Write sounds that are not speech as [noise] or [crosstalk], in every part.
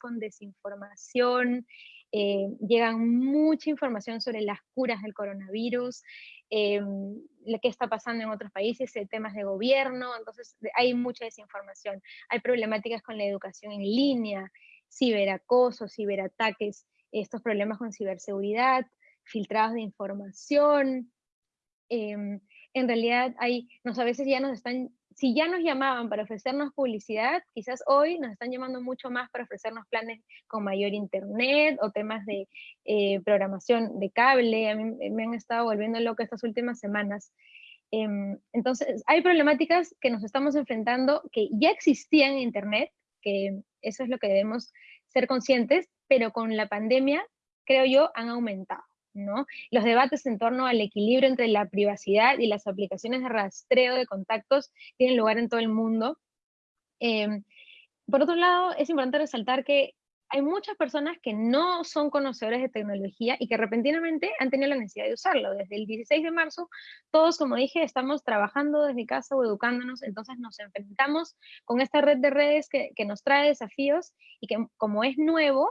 con desinformación, eh, llegan mucha información sobre las curas del coronavirus, eh, lo que está pasando en otros países, eh, temas de gobierno, entonces hay mucha desinformación. Hay problemáticas con la educación en línea, ciberacoso, ciberataques, estos problemas con ciberseguridad, filtrados de información. Em, en realidad hay, nos, a veces ya nos están si ya nos llamaban para ofrecernos publicidad, quizás hoy nos están llamando mucho más para ofrecernos planes con mayor internet o temas de eh, programación de cable. A mí me han estado volviendo loco estas últimas semanas. Em, entonces, hay problemáticas que nos estamos enfrentando que ya existían en internet, que eso es lo que debemos ser conscientes, pero con la pandemia, creo yo, han aumentado. Los debates en torno al equilibrio entre la privacidad y las aplicaciones de rastreo de contactos tienen lugar en todo el mundo. Em, por otro lado, es importante resaltar que hay muchas personas que no son conocedores de tecnología y que repentinamente han tenido la necesidad de usarlo. Desde el 16 de marzo, todos, como dije, estamos trabajando desde casa o educándonos, entonces nos enfrentamos con esta red de redes que nos trae desafíos y que como es nuevo,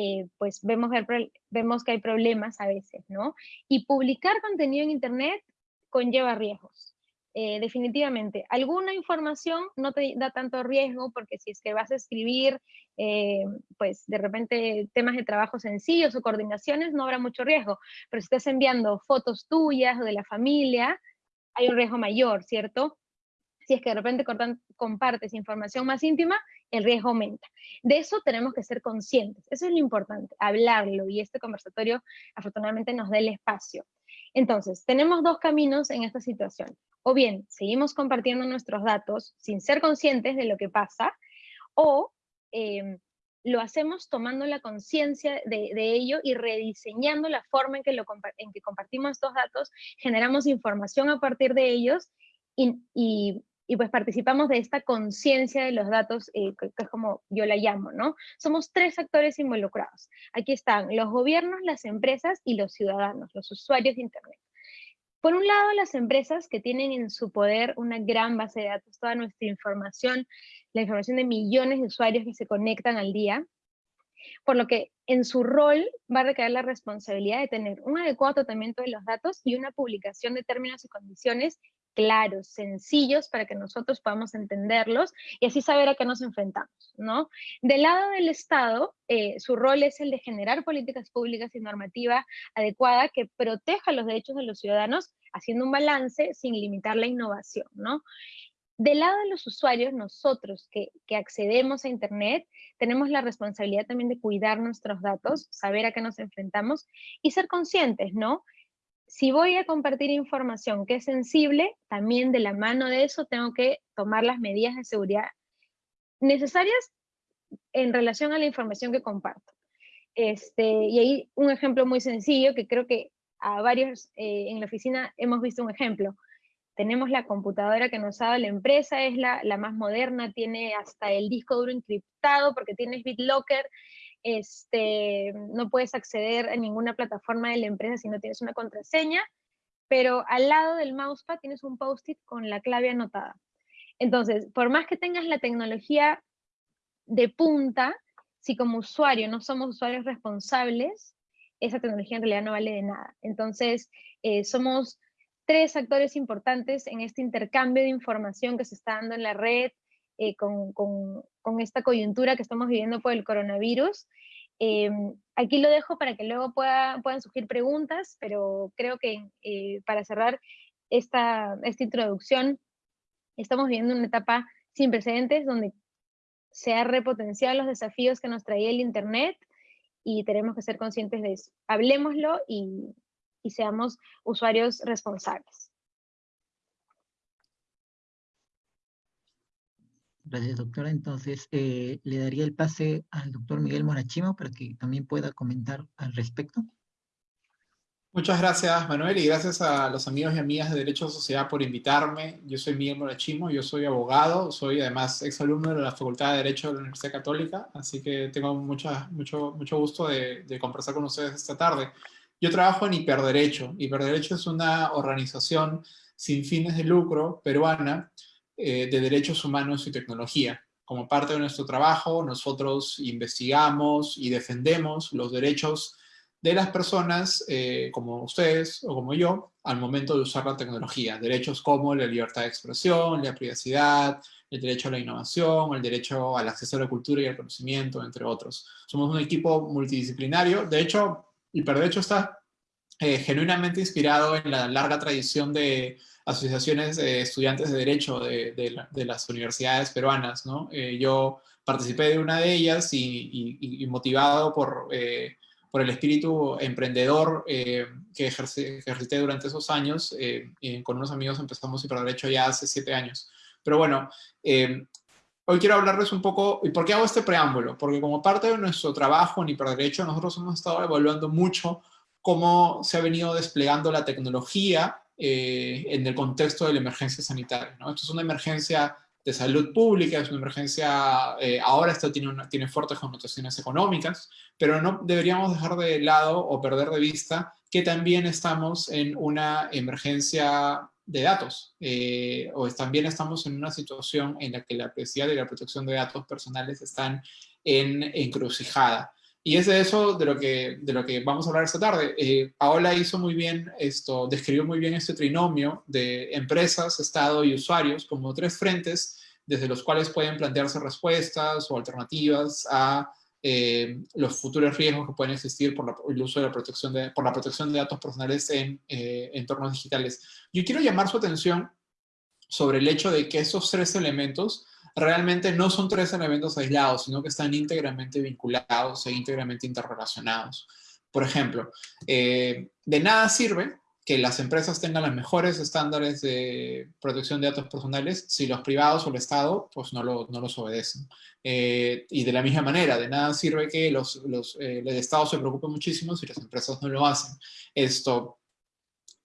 eh, pues vemos, vemos que hay problemas a veces, ¿no? Y publicar contenido en Internet conlleva riesgos. Eh, definitivamente. Alguna información no te da tanto riesgo porque si es que vas a escribir, eh, pues de repente temas de trabajo sencillos o coordinaciones, no habrá mucho riesgo. Pero si estás enviando fotos tuyas o de la familia, hay un riesgo mayor, ¿cierto? Si es que de repente compartes información más íntima, el riesgo aumenta. De eso tenemos que ser conscientes, eso es lo importante, hablarlo, y este conversatorio afortunadamente nos da el espacio. Entonces, tenemos dos caminos en esta situación. O bien, seguimos compartiendo nuestros datos sin ser conscientes de lo que pasa, o em, lo hacemos tomando la conciencia de, ello y rediseñando la forma en que, lo, en que compartimos estos datos, generamos información a partir de ellos y, y pues participamos de esta conciencia de los datos, eh, que, es como yo la llamo, ¿no? Somos tres actores involucrados. Aquí están los gobiernos, las empresas y los ciudadanos, los usuarios de Internet. Por un lado, las empresas que tienen en su poder una gran base de datos, toda nuestra información, la información de millones de usuarios que se conectan al día, por lo que en su rol va a recaer la responsabilidad de tener un adecuado tratamiento de los datos y una publicación de términos y condiciones claros, sencillos, para que nosotros podamos entenderlos y así saber a qué nos enfrentamos, ¿no? Del lado del Estado, eh, su rol es el de generar políticas públicas y normativa adecuada que proteja los derechos de los ciudadanos, haciendo un balance sin limitar la innovación, ¿no? Del lado de los usuarios, nosotros que, que, accedemos a Internet, tenemos la responsabilidad también de cuidar nuestros datos, saber a qué nos enfrentamos y ser conscientes, ¿no? Si voy a compartir información que es sensible, también de la mano de eso tengo que tomar las medidas de seguridad necesarias en relación a la información que comparto. Este, y ahí un ejemplo muy sencillo que creo que a varios eh, en la oficina hemos visto un ejemplo. Tenemos la computadora que nos ha dado la empresa, es la, la más moderna, tiene hasta el disco duro encriptado porque tiene BitLocker, este, no puedes acceder a ninguna plataforma de la empresa si no tienes una contraseña, pero al lado del mousepad tienes un post-it con la clave anotada. Entonces, por más que tengas la tecnología de punta, si como usuario no somos usuarios responsables, esa tecnología en realidad no vale de nada. Entonces, eh, somos tres actores importantes en este intercambio de información que se está dando en la red, eh, con, esta coyuntura que estamos viviendo por el coronavirus. Em, aquí lo dejo para que luego pueda, puedan surgir preguntas, pero creo que eh, para cerrar esta, introducción, estamos viviendo una etapa sin precedentes donde se ha repotenciado los desafíos que nos traía el Internet y tenemos que ser conscientes de eso. Hablemoslo y seamos usuarios responsables. Gracias, doctora. Entonces, eh, le daría el pase al doctor Miguel Morachimo para que también pueda comentar al respecto. Muchas gracias, Manuel, y gracias a los amigos y amigas de Derecho a Sociedad por invitarme. Yo soy Miguel Morachimo, yo soy abogado, soy además exalumno de la Facultad de Derecho de la Universidad Católica, así que tengo mucho, mucho gusto de, de conversar con ustedes esta tarde. Yo trabajo en Hiperderecho. Hiperderecho es una organización sin fines de lucro peruana eh, de Derechos Humanos y Tecnología. como parte de nuestro trabajo, nosotros investigamos y defendemos los derechos de las personas eh, como ustedes o como yo al momento de usar la tecnología. Derechos como la libertad de expresión, la privacidad, el derecho a la innovación, el derecho al acceso a la cultura y al conocimiento, entre otros. Somos un equipo multidisciplinario. De hecho, Hiperderecho está eh, genuinamente inspirado en la larga tradición de asociaciones de estudiantes de Derecho de, las universidades peruanas. ¿no? Eh, yo participé de una de ellas y, motivado por, eh, por, el espíritu emprendedor que, ejercité durante esos años, con unos amigos empezamos Hiperderecho ya hace siete años. Pero bueno, hoy quiero hablarles un poco, ¿y por qué hago este preámbulo? Porque como parte de nuestro trabajo en Hiperderecho, nosotros hemos estado evaluando mucho cómo se ha venido desplegando la tecnología eh, en el contexto de la emergencia sanitaria. ¿no? Esto es una emergencia de salud pública, es una emergencia, eh, ahora esto tiene, tiene fuertes connotaciones económicas, pero no deberíamos dejar de lado o perder de vista que también estamos en una emergencia de datos, eh, o también estamos en una situación en la que la privacidad y la protección de datos personales están en encrucijada. Y es de eso de lo que, de lo que vamos a hablar esta tarde. Eh, Paola hizo muy bien esto, describió muy bien este trinomio de empresas, Estado y usuarios como tres frentes desde los cuales pueden plantearse respuestas o alternativas a eh, los futuros riesgos que pueden existir por el uso de la protección de, por la protección de datos personales en eh, entornos digitales. Yo quiero llamar su atención sobre el hecho de que esos tres elementos realmente no son tres elementos aislados, sino que están íntegramente vinculados e íntegramente interrelacionados. Por ejemplo, eh, de nada sirve que las empresas tengan los mejores estándares de protección de datos personales si los privados o el Estado pues no, no los obedecen. Eh, y de la misma manera, de nada sirve que los, los, eh, el Estado se preocupe muchísimo si las empresas no lo hacen. Esto,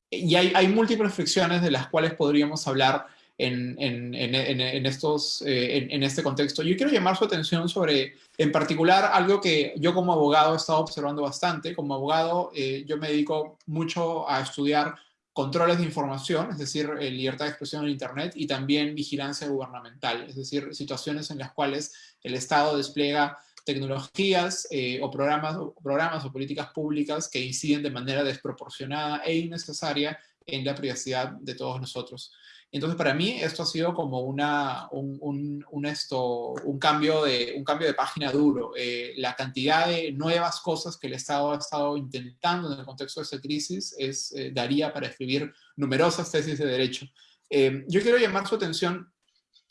y hay, hay múltiples fricciones de las cuales podríamos hablar en, estos, eh, en, este contexto. Yo quiero llamar su atención sobre, en particular, algo que yo como abogado he estado observando bastante. Como abogado, eh, yo me dedico mucho a estudiar controles de información, es decir, eh, libertad de expresión en Internet, y también vigilancia gubernamental, es decir, situaciones en las cuales el Estado despliega tecnologías o, programas, o programas o políticas públicas que inciden de manera desproporcionada e innecesaria en la privacidad de todos nosotros. Entonces, para mí esto ha sido como una, un, un, esto, un, cambio, de, un cambio de página duro. Eh, la cantidad de nuevas cosas que el Estado ha estado intentando en el contexto de esta crisis es, eh, daría para escribir numerosas tesis de derecho. Eh, yo quiero llamar su atención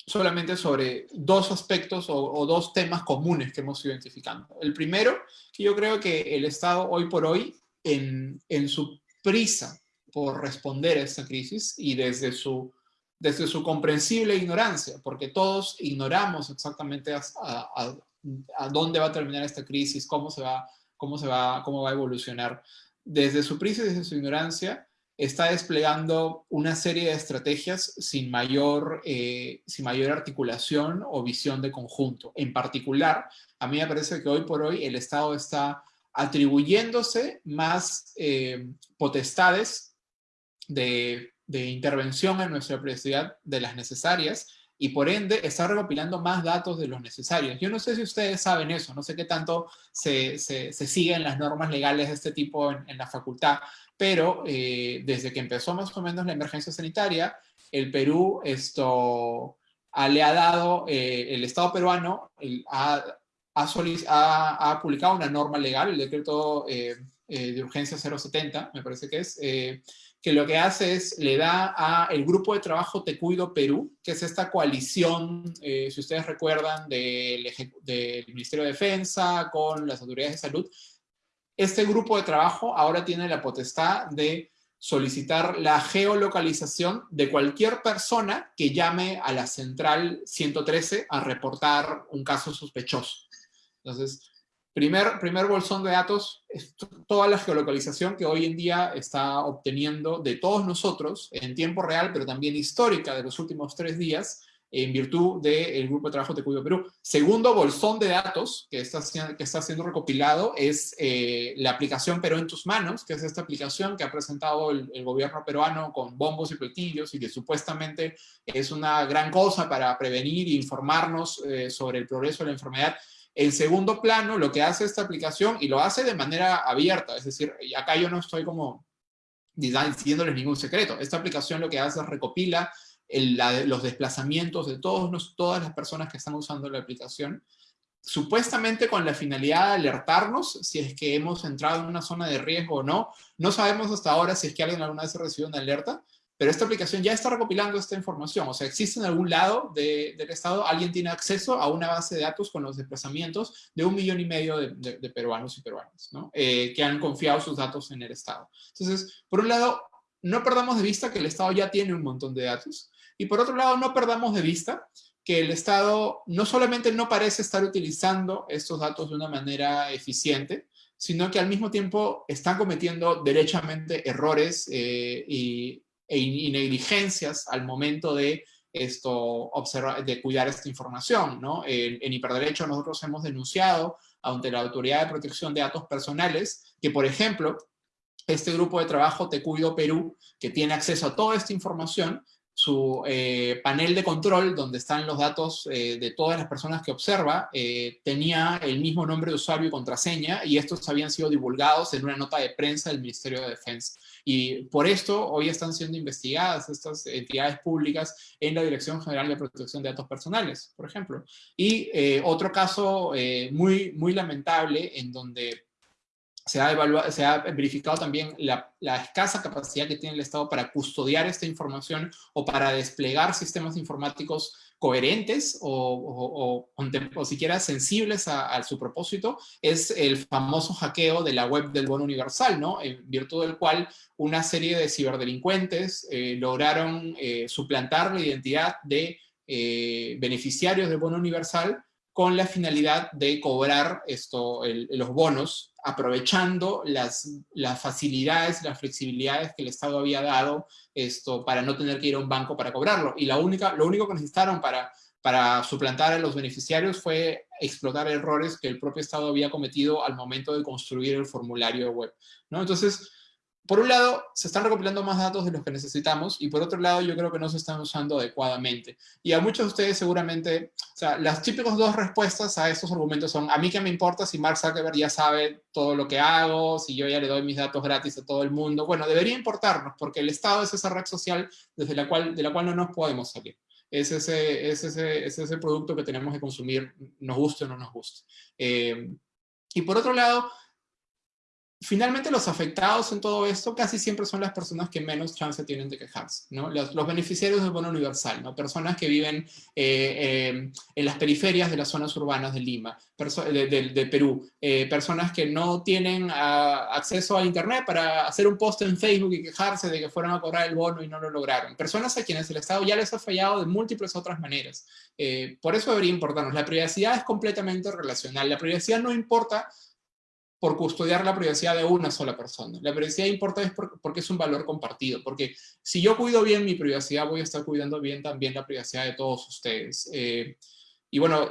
solamente sobre dos aspectos o, o, dos temas comunes que hemos identificando. El primero, que yo creo que el Estado hoy por hoy, en, en su prisa por responder a esta crisis y desde su desde su comprensible ignorancia, porque todos ignoramos exactamente a, dónde va a terminar esta crisis, cómo se va, cómo se va, cómo va a evolucionar. Desde su prisa y desde su ignorancia, está desplegando una serie de estrategias sin mayor, eh, sin mayor articulación o visión de conjunto. En particular, a mí me parece que hoy por hoy el Estado está atribuyéndose más eh, potestades de de intervención en nuestra privacidad de las necesarias y por ende está recopilando más datos de los necesarios. Yo no sé si ustedes saben eso, no sé qué tanto se, se, siguen las normas legales de este tipo en, la facultad, pero eh, desde que empezó más o menos la emergencia sanitaria, el Perú esto, le ha dado, eh, el Estado peruano ha, ha, ha, publicado una norma legal, el decreto eh, de urgencia 070, me parece que es, que lo que hace es, le da a el grupo de trabajo Te Cuido Perú, que es esta coalición, eh, si ustedes recuerdan, del, del, Ministerio de Defensa con las autoridades de salud. Este grupo de trabajo ahora tiene la potestad de solicitar la geolocalización de cualquier persona que llame a la central 113 a reportar un caso sospechoso. Entonces, Primer, primer bolsón de datos toda la geolocalización que hoy en día está obteniendo de todos nosotros en tiempo real, pero también histórica de los últimos tres días, en virtud del Grupo de Trabajo Te Cuido Perú. Segundo bolsón de datos que está, que está siendo recopilado es eh, la aplicación Perú en tus manos, que es esta aplicación que ha presentado el, gobierno peruano con bombos y platillos y que supuestamente es una gran cosa para prevenir e informarnos eh, sobre el progreso de la enfermedad. En segundo plano, lo que hace esta aplicación, y lo hace de manera abierta, es decir, acá yo no estoy como diciéndoles ningún secreto, esta aplicación lo que hace es recopila los desplazamientos de todos, todas las personas que están usando la aplicación, supuestamente con la finalidad de alertarnos si es que hemos entrado en una zona de riesgo o no. No sabemos hasta ahora si es que alguien alguna vez recibido una alerta, pero esta aplicación ya está recopilando esta información. O sea, existe en algún lado del Estado, alguien tiene acceso a una base de datos con los desplazamientos de un millón y medio de, peruanos y peruanas, ¿no? Eh, que han confiado sus datos en el Estado. Entonces, por un lado, no perdamos de vista que el Estado ya tiene un montón de datos, y por otro lado, no perdamos de vista que el Estado no solamente no parece estar utilizando estos datos de una manera eficiente, sino que al mismo tiempo están cometiendo derechamente errores eh, y, e negligencias al momento de esto, observar, de cuidar esta información. ¿no? En, en, Hiperderecho nosotros hemos denunciado ante la Autoridad de Protección de Datos Personales que, por ejemplo, este grupo de trabajo Te Cuido Perú, que tiene acceso a toda esta información, su eh, panel de control, donde están los datos eh, de todas las personas que observa, eh, tenía el mismo nombre de usuario y contraseña, y estos habían sido divulgados en una nota de prensa del Ministerio de Defensa. Y por esto hoy están siendo investigadas estas entidades públicas en la Dirección General de Protección de Datos Personales, por ejemplo. Y otro caso muy, muy lamentable en donde se ha, verificado también la, escasa capacidad que tiene el Estado para custodiar esta información o para desplegar sistemas informáticos coherentes o, o, siquiera sensibles a, su propósito, es el famoso hackeo de la web del bono universal, ¿no? En virtud del cual una serie de ciberdelincuentes eh, lograron eh, suplantar la identidad de eh, beneficiarios del bono universal con la finalidad de cobrar esto, los bonos, aprovechando las, las facilidades, las flexibilidades que el Estado había dado esto, para no tener que ir a un banco para cobrarlo. Y la única, lo único que necesitaron para, para suplantar a los beneficiarios fue explotar errores que el propio Estado había cometido al momento de construir el formulario web. ¿no? Entonces, por un lado, se están recopilando más datos de los que necesitamos y por otro lado, yo creo que no se están usando adecuadamente. Y a muchos de ustedes seguramente, o sea, las típicas dos respuestas a estos argumentos son, a mí qué me importa si Mark Zuckerberg ya sabe todo lo que hago, si yo ya le doy mis datos gratis a todo el mundo. Bueno, debería importarnos porque el Estado es esa red social desde la cual, de la cual no nos podemos salir. Es ese, es ese, es ese producto que tenemos que consumir, nos guste o no nos guste. Eh, y por otro lado, finalmente los afectados en todo esto casi siempre son las personas que menos chance tienen de quejarse, ¿no? Los, beneficiarios del bono universal, ¿no? Personas que viven eh, eh, en las periferias de las zonas urbanas de Lima, de, Perú, eh, personas que no tienen ah, acceso a internet para hacer un post en Facebook y quejarse de que fueron a cobrar el bono y no lo lograron. Personas a quienes el Estado ya les ha fallado de múltiples otras maneras. por eso debería importarnos. La privacidad es completamente relacional. La privacidad no importa por custodiar la privacidad de una sola persona. La privacidad importa es porque es un valor compartido, porque si yo cuido bien mi privacidad, voy a estar cuidando bien también la privacidad de todos ustedes. Eh, y bueno,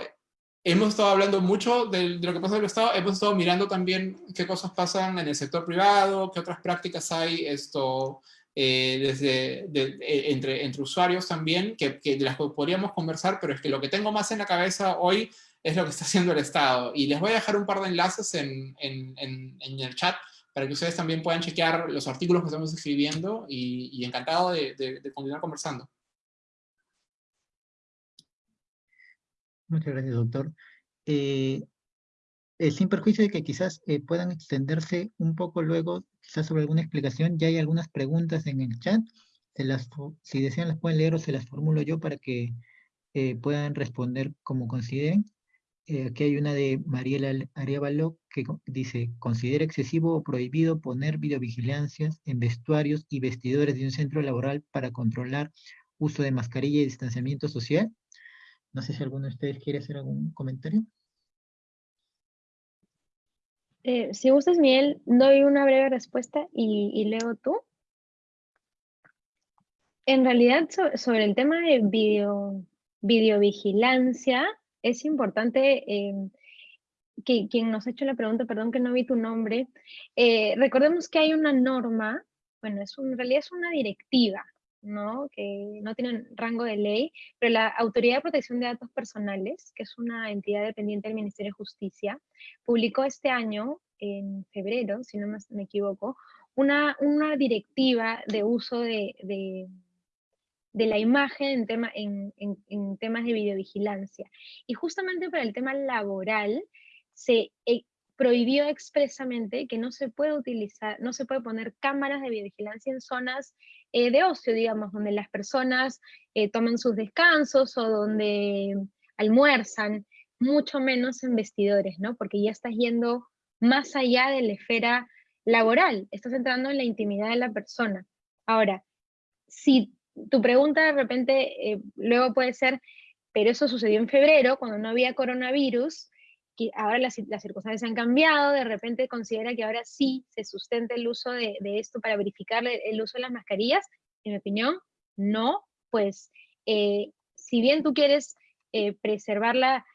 hemos estado hablando mucho de, lo que pasa en el Estado, hemos estado mirando también qué cosas pasan en el sector privado, qué otras prácticas hay esto, eh, desde, eh, entre, entre usuarios también, que, que de las podríamos conversar, pero es que lo que tengo más en la cabeza hoy es lo que está haciendo el Estado. Y les voy a dejar un par de enlaces en, en, en, el chat para que ustedes también puedan chequear los artículos que estamos escribiendo y, encantado de, de, continuar conversando. Muchas gracias, doctor. Eh, eh, sin perjuicio de que quizás eh, puedan extenderse un poco luego, quizás sobre alguna explicación, ya hay algunas preguntas en el chat. Si desean las pueden leer o se las formulo yo para que puedan responder como consideren. Eh, aquí hay una de Mariela Arevalo que dice, considera excesivo o prohibido poner videovigilancias en vestuarios y vestidores de un centro laboral para controlar uso de mascarilla y distanciamiento social. No sé si alguno de ustedes quiere hacer algún comentario. Eh, si gustas, Miguel, doy una breve respuesta y, leo tú. En realidad, sobre el tema de video, videovigilancia, es importante em, que quien nos ha hecho la pregunta, perdón que no vi tu nombre, eh, recordemos que hay una norma, bueno, es en realidad es una directiva, ¿no? que no tiene rango de ley, pero la Autoridad de Protección de Datos Personales, que es una entidad dependiente del Ministerio de Justicia, publicó este año, en febrero, si no me equivoco, una, una directiva de uso de, la imagen en, tema, en, en, temas de videovigilancia. Y justamente para el tema laboral, se eh, prohibió expresamente que no se puede utilizar, no se puede poner cámaras de videovigilancia en zonas eh, de ocio, digamos, donde las personas eh, toman sus descansos o donde almuerzan, mucho menos en vestidores, ¿no? Porque ya estás yendo más allá de la esfera laboral, estás entrando en la intimidad de la persona. Ahora, si tu pregunta de repente eh, luego puede ser, pero eso sucedió en febrero, cuando no había coronavirus, que ahora las, circunstancias han cambiado, de repente considera que ahora sí se sustenta el uso de, esto para verificar el uso de las mascarillas, en mi opinión, no, pues eh, si bien tú quieres eh, preservar la,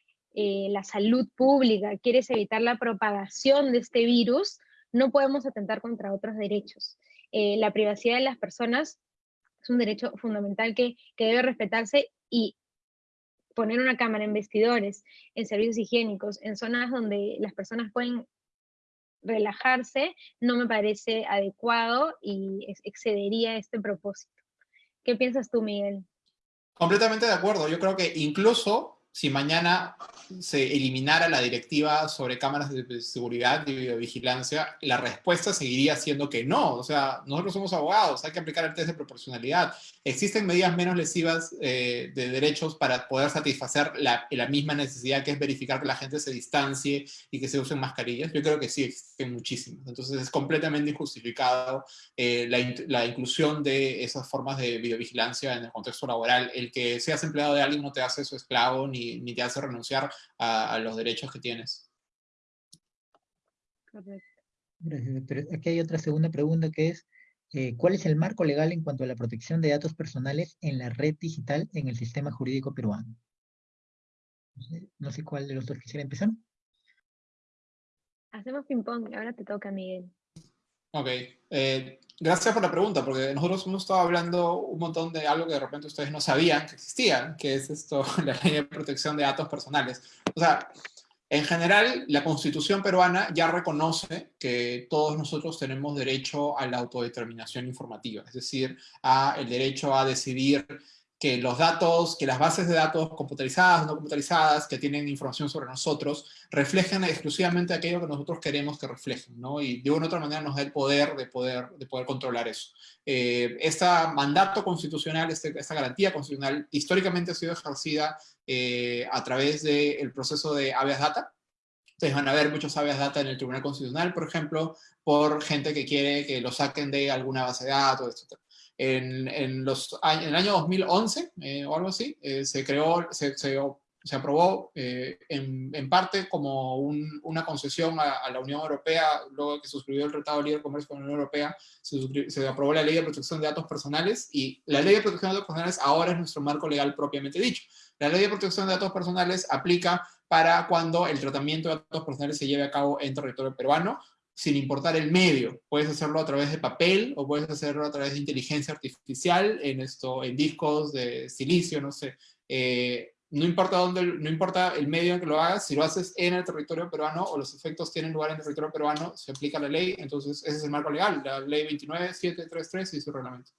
salud pública, quieres evitar la propagación de este virus, no podemos atentar contra otros derechos. La privacidad de las personas es un derecho fundamental que, debe respetarse y poner una cámara en vestidores, en servicios higiénicos, en zonas donde las personas pueden relajarse, no me parece adecuado y excedería este propósito. ¿Qué piensas tú, Miguel? Completamente de acuerdo. Yo creo que incluso si mañana se eliminara la directiva sobre cámaras de seguridad y videovigilancia, la respuesta seguiría siendo que no. O sea, nosotros somos abogados, hay que aplicar el test de proporcionalidad. Existen medidas menos lesivas eh, de derechos para poder satisfacer la, misma necesidad que es verificar que la gente se distancie y que se usen mascarillas. Yo creo que sí, existen muchísimas. Entonces es completamente injustificado eh, la, la inclusión de esas formas de videovigilancia en el contexto laboral. El que seas empleado de alguien no te hace su esclavo ni ni, te hace renunciar a, los derechos que tienes. Gracias, Aquí hay otra segunda pregunta que es, eh, ¿cuál es el marco legal en cuanto a la protección de datos personales en la red digital en el sistema jurídico peruano? No sé, cuál de los dos quisiera empezar. Hacemos ping-pong, ahora te toca, Miguel. Ok. Eh, gracias por la pregunta, porque nosotros hemos estado hablando un montón de algo que de repente ustedes no sabían que existía, que es esto, [laughs] la ley de protección de datos personales. O sea, en general, la constitución peruana ya reconoce que todos nosotros tenemos derecho a la autodeterminación informativa, es decir, a el derecho a decidir que los datos, que las bases de datos computarizadas no computarizadas que tienen información sobre nosotros reflejen exclusivamente aquello que nosotros queremos que reflejen, ¿no? Y de una otra manera nos da el poder de poder, de poder controlar eso. Eh, este mandato constitucional, este, esta garantía constitucional, históricamente ha sido ejercida eh, a través del proceso de habeas data. Ustedes van a ver muchos habeas data en el Tribunal Constitucional, por ejemplo, por gente que quiere que lo saquen de alguna base de datos, etc. En, el año 2011 eh, o algo así, eh, se creó, se, aprobó eh, en, parte como una concesión a, la Unión Europea, luego que suscribió el Tratado de Libre Comercio con la Unión Europea, se, se, aprobó la Ley de Protección de Datos Personales y la Ley de Protección de Datos Personales ahora es nuestro marco legal propiamente dicho. La Ley de Protección de Datos Personales aplica para cuando el tratamiento de datos personales se lleve a cabo en territorio peruano, sin importar el medio. Puedes hacerlo a través de papel o puedes hacerlo a través de inteligencia artificial, en, esto, en discos de silicio, no sé. Eh, no importa dónde, no importa el medio en que lo hagas, si lo haces en el territorio peruano o los efectos tienen lugar en el territorio peruano, se aplica la ley, entonces ese es el marco legal, la ley 29733 y su reglamento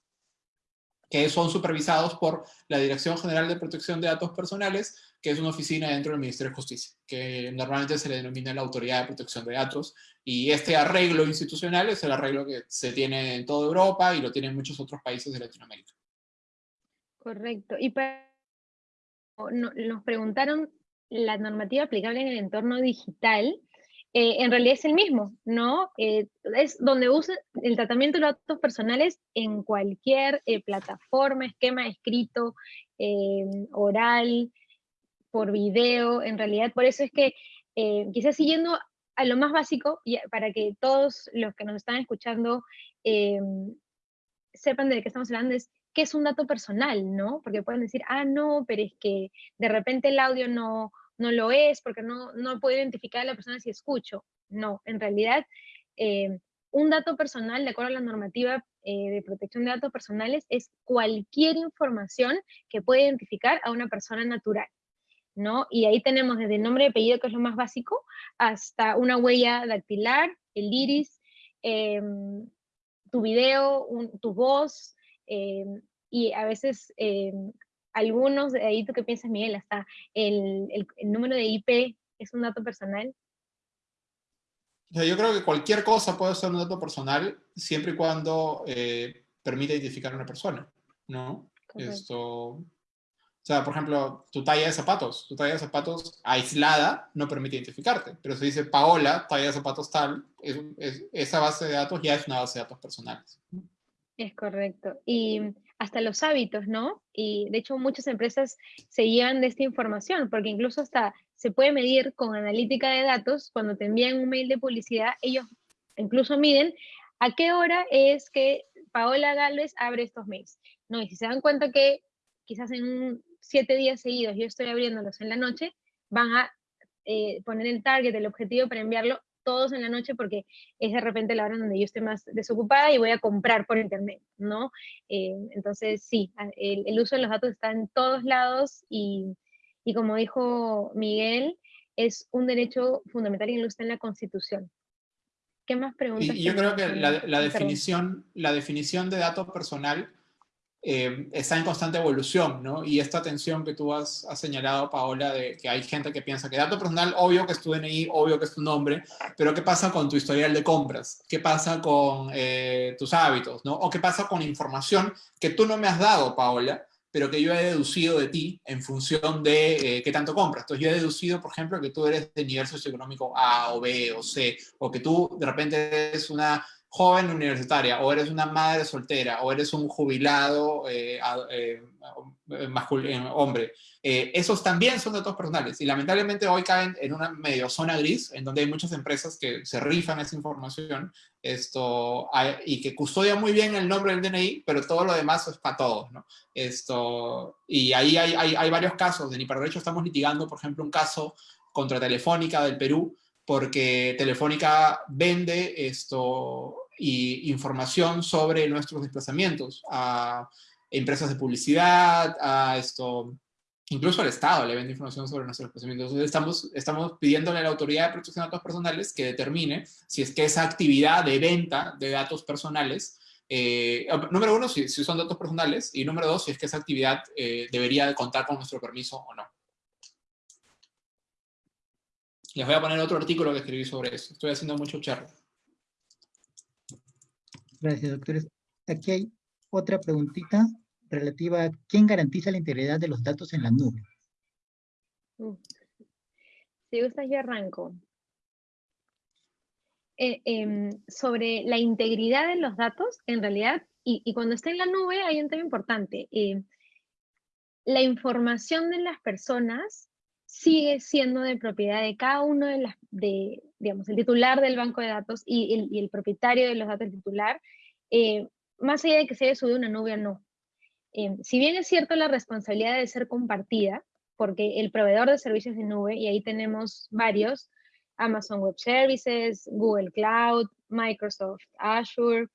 que son supervisados por la Dirección General de Protección de Datos Personales, que es una oficina dentro del Ministerio de Justicia, que normalmente se le denomina la Autoridad de Protección de Datos, y este arreglo institucional es el arreglo que se tiene en toda Europa y lo tienen muchos otros países de Latinoamérica. Correcto. Y nos preguntaron la normativa aplicable en el entorno digital, eh, en realidad es el mismo, ¿no? Eh, es donde usa el tratamiento de datos personales en cualquier eh, plataforma, esquema escrito, oral, por video, en realidad, por eso es que quizás siguiendo a lo más básico, para que todos los que nos están escuchando sepan de qué estamos hablando, es qué es un dato personal, ¿no? Porque pueden decir, ah, no, pero es que de repente el audio no, no lo es, porque no, no puedo identificar a la persona si escucho. No, en realidad, eh, un dato personal, de acuerdo a la normativa eh, de protección de datos personales, es cualquier información que pueda identificar a una persona natural. ¿No? Y ahí tenemos desde el nombre y apellido, que es lo más básico, hasta una huella dactilar, el iris, em, tu video, tu voz, em, y a veces em, algunos, de ahí tú qué piensas, Miguel, hasta el, número de IP es un dato personal. yo creo que cualquier cosa puede ser un dato personal siempre y cuando eh, permita identificar a una persona, ¿no? Esto, sea, por ejemplo, tu talla de zapatos, tu talla de zapatos aislada no permite identificarte, pero si dice Paola, talla de zapatos tal, esa base de datos ya es una base de datos personales. Es correcto. Y hasta los hábitos, ¿no? Y de hecho muchas empresas se llevan de esta información, porque incluso hasta se puede medir con analítica de datos, cuando te envían un mail de publicidad, ellos incluso miden a qué hora es que Paola Gálvez abre estos mails. No, y si se dan cuenta que quizás en un siete días seguidos yo estoy abriéndolos en la noche, van a eh, poner el target, el objetivo para enviarlo todos en la noche porque es de repente la hora donde yo esté más desocupada y voy a comprar por internet, ¿no? Eh, entonces, sí, el, uso de los datos está en todos lados y, y como dijo Miguel, es un derecho fundamental y lo está en la Constitución. ¿Qué más preguntas? Y yo creo que la, la definición, la definición de dato personal eh, está en constante evolución, ¿no? Y esta atención que tú has, señalado, Paola, de que hay gente que piensa que dato personal, obvio que es tu DNI, obvio que es tu nombre, pero ¿qué pasa con tu historial de compras? ¿Qué pasa con eh, tus hábitos, ¿no? O qué pasa con información que tú no me has dado, Paola, pero que yo he deducido de ti en función de eh, qué tanto compras. Entonces yo he deducido, por ejemplo, que tú eres de nivel socioeconómico A o B o C, o que tú de repente eres una joven universitaria, o eres una madre soltera, o eres un jubilado eh, eh, eh hombre. Eh, esos también son datos personales y lamentablemente hoy caen en una medio zona gris en donde hay muchas empresas que se rifan esa información esto, y que custodian muy bien el nombre del DNI, pero todo lo demás es para todos. ¿no? Esto, y ahí hay, hay, hay varios casos. De para Derecho estamos litigando, por ejemplo, un caso contra Telefónica del Perú, porque Telefónica vende esto y información sobre nuestros desplazamientos a empresas de publicidad, a esto, incluso al Estado le vende información sobre nuestros desplazamientos. Entonces estamos, estamos pidiéndole a la Autoridad de Protección de Datos Personales que determine si es que esa actividad de venta de datos personales eh, número uno, si, son datos personales, y número dos, si es que esa actividad eh, debería contar con nuestro permiso o no. Les voy a poner otro artículo que escribí sobre eso. Estoy haciendo mucho charla. Gracias, doctores. Aquí hay otra preguntita relativa a quién garantiza la integridad de los datos en la nube. Si gustas, yo arranco. Eh, em, sobre la integridad de los datos, en realidad, y, cuando está en la nube hay un tema importante. Eh, la información de las personas sigue siendo de propiedad de cada uno de las, de, digamos, el titular del banco de datos y el, y el propietario de los datos titular, eh, más allá de que se haya subido una nube o no. Eh, si bien es cierto la responsabilidad de ser compartida, porque el proveedor de servicios de nube, y ahí tenemos varios, Amazon Web Services, Google Cloud, Microsoft Azure,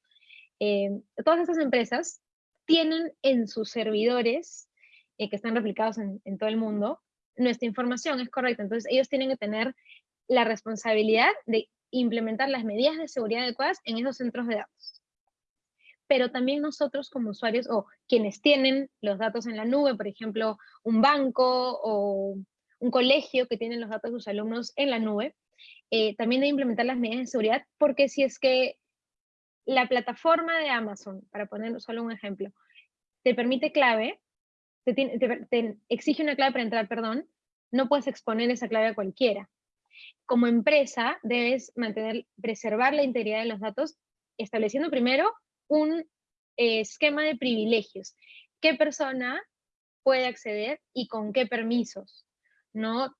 eh, todas estas empresas tienen en sus servidores, que están replicados en, en todo el mundo, nuestra información es correcta. Entonces ellos tienen que tener la responsabilidad de implementar las medidas de seguridad adecuadas en esos centros de datos. Pero también nosotros como usuarios o quienes tienen los datos en la nube, por ejemplo, un banco o un colegio que tienen los datos de sus alumnos en la nube, eh, también de implementar las medidas de seguridad, porque si es que la plataforma de Amazon, para poner solo un ejemplo, te permite clave, te, exige una clave para entrar, perdón, no puedes exponer esa clave a cualquiera. Como empresa, debes mantener, preservar la integridad de los datos, estableciendo primero un eh, esquema de privilegios. ¿Qué persona puede acceder y con qué permisos? ¿No?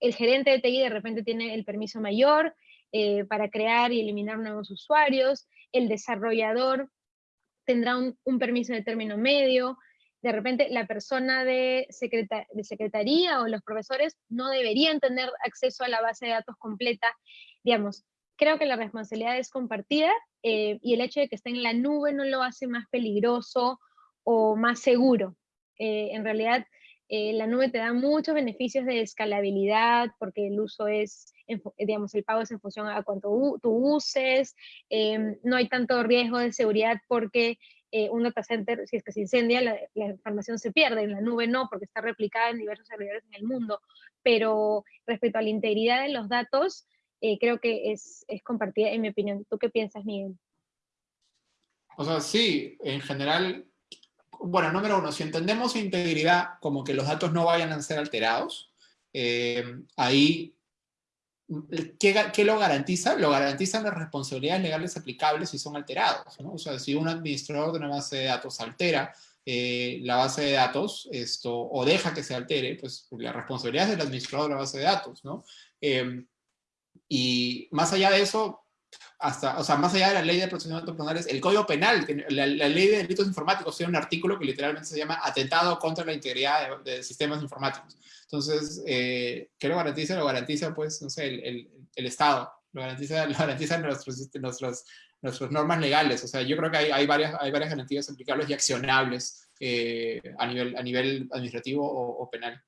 El gerente de TI de repente tiene el permiso mayor eh, para crear y eliminar nuevos usuarios, el desarrollador tendrá un, permiso de término medio, de repente la persona de, secretaría o los profesores no deberían tener acceso a la base de datos completa. Digamos, creo que la responsabilidad es compartida eh, y el hecho de que esté en la nube no lo hace más peligroso o más seguro. Eh, en realidad, eh, la nube te da muchos beneficios de escalabilidad porque el uso es, digamos, el pago es en función a cuánto tú uses, em, no hay tanto riesgo de seguridad porque eh, un data center, si es que se incendia, la, información se pierde, en la nube no, porque está replicada en diversos servidores en el mundo, pero respecto a la integridad de los datos, creo que es, es compartida en mi opinión. ¿Tú qué piensas, Miguel? O sea, sí, en general bueno, número uno, si entendemos integridad como que los datos no vayan a ser alterados, eh, ahí, ¿qué, lo garantiza? Lo garantizan las responsabilidades legales aplicables si son alterados. ¿no? O sea, si un administrador de una base de datos altera eh, la base de datos esto, o deja que se altere, pues la responsabilidad es del administrador de la base de datos. ¿no? Eh, y más allá de eso, hasta, o sea, más allá de la ley de protección de datos personales, el Código Penal, la, ley de delitos informáticos, tiene un artículo que literalmente se llama Atentado contra la integridad de, sistemas informáticos. Entonces, eh, ¿qué lo garantiza? Lo garantiza, pues, no sé, el, el, Estado, lo garantiza, [laughs] lo garantiza nuestros, nuestros, nuestras normas legales. O sea, yo creo que hay, hay, varias, hay varias garantías aplicables y accionables eh, a, nivel, a nivel administrativo o penal.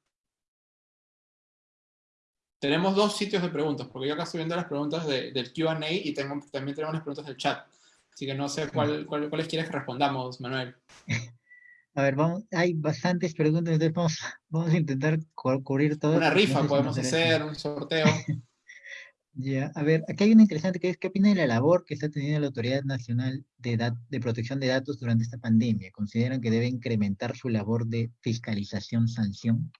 Tenemos dos sitios de preguntas, porque yo acá estoy viendo las preguntas del Q&A y tengo, también tenemos las preguntas del chat. Así que no sé cuál, cuáles quieres que respondamos, Manuel. [laughs] A ver, vamos, hay bastantes preguntas, entonces vamos, [laughs] vamos a intentar cubrir todo. Una rifa podemos hacer, un sorteo. [laughs] ya, a ver, aquí hay una interesante que es, ¿qué opina de la labor que está teniendo la Autoridad Nacional de, de Protección de Datos durante esta pandemia? ¿Consideran que debe incrementar su labor de fiscalización-sanción?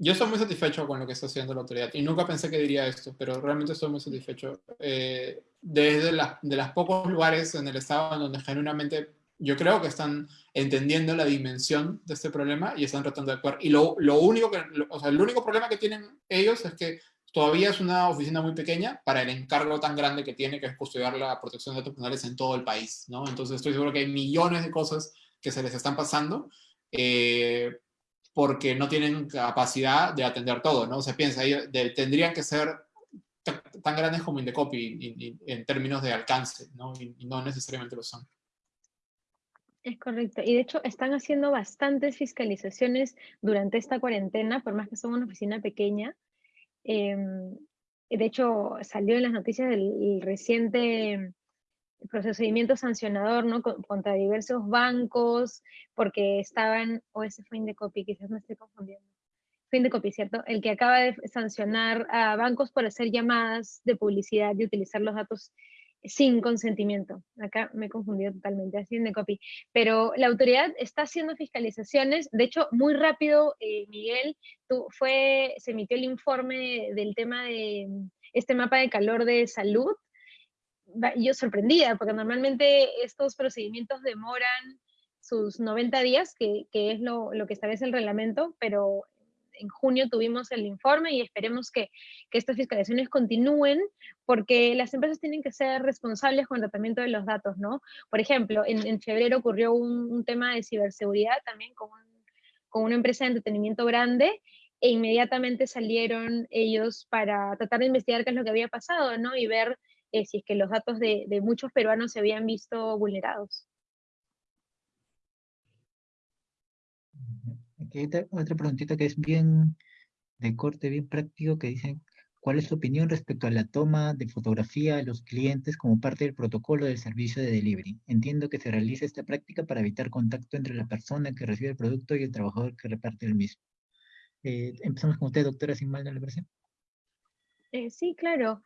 Yo estoy muy satisfecho con lo que está haciendo la autoridad y nunca pensé que diría esto, pero realmente estoy muy satisfecho. Eh, desde la, de los pocos lugares en el estado en donde genuinamente yo creo que están entendiendo la dimensión de este problema y están tratando de actuar. Y lo, lo único que, o sea, el único problema que tienen ellos es que todavía es una oficina muy pequeña para el encargo tan grande que tiene, que es custodiar la protección de datos personales en todo el país, ¿no? Entonces estoy seguro que hay millones de cosas que se les están pasando. Eh, porque no tienen capacidad de atender todo, ¿no? Se piensa, tendrían que ser tan grandes como Indecopy en términos de alcance, ¿no? Y, no necesariamente lo son. Es correcto. Y de hecho están haciendo bastantes fiscalizaciones durante esta cuarentena, por más que son una oficina pequeña. Em, de hecho, salió en las noticias del reciente procedimiento sancionador ¿no? contra diversos bancos porque estaban, o ese fue Indecopy, quizás me estoy confundiendo. Fue Indecopy, ¿cierto? El que acaba de sancionar a bancos por hacer llamadas de publicidad y utilizar los datos sin consentimiento. Acá me he confundido totalmente, así Indecopy. Pero la autoridad está haciendo fiscalizaciones, de hecho, muy rápido, eh, Miguel, tú, fue, se emitió el informe del tema de este mapa de calor de salud, yo sorprendida, porque normalmente estos procedimientos demoran sus 90 días, que, que es lo, lo, que establece el reglamento, pero en junio tuvimos el informe y esperemos que, estas fiscalizaciones continúen, porque las empresas tienen que ser responsables con el tratamiento de los datos, ¿no? Por ejemplo, en, febrero ocurrió un, tema de ciberseguridad también con, con una empresa de entretenimiento grande, e inmediatamente salieron ellos para tratar de investigar qué es lo que había pasado, ¿no? Y ver eh, si es que los datos de, muchos peruanos se habían visto vulnerados. Hay otra, preguntita que es bien de corte, bien práctico, que dice, ¿cuál es tu opinión respecto a la toma de fotografía a los clientes como parte del protocolo del servicio de delivery? Entiendo que se realiza esta práctica para evitar contacto entre la persona que recibe el producto y el trabajador que reparte el mismo. Eh, empezamos con usted, doctora, sin mal de la versión. Eh, sí, claro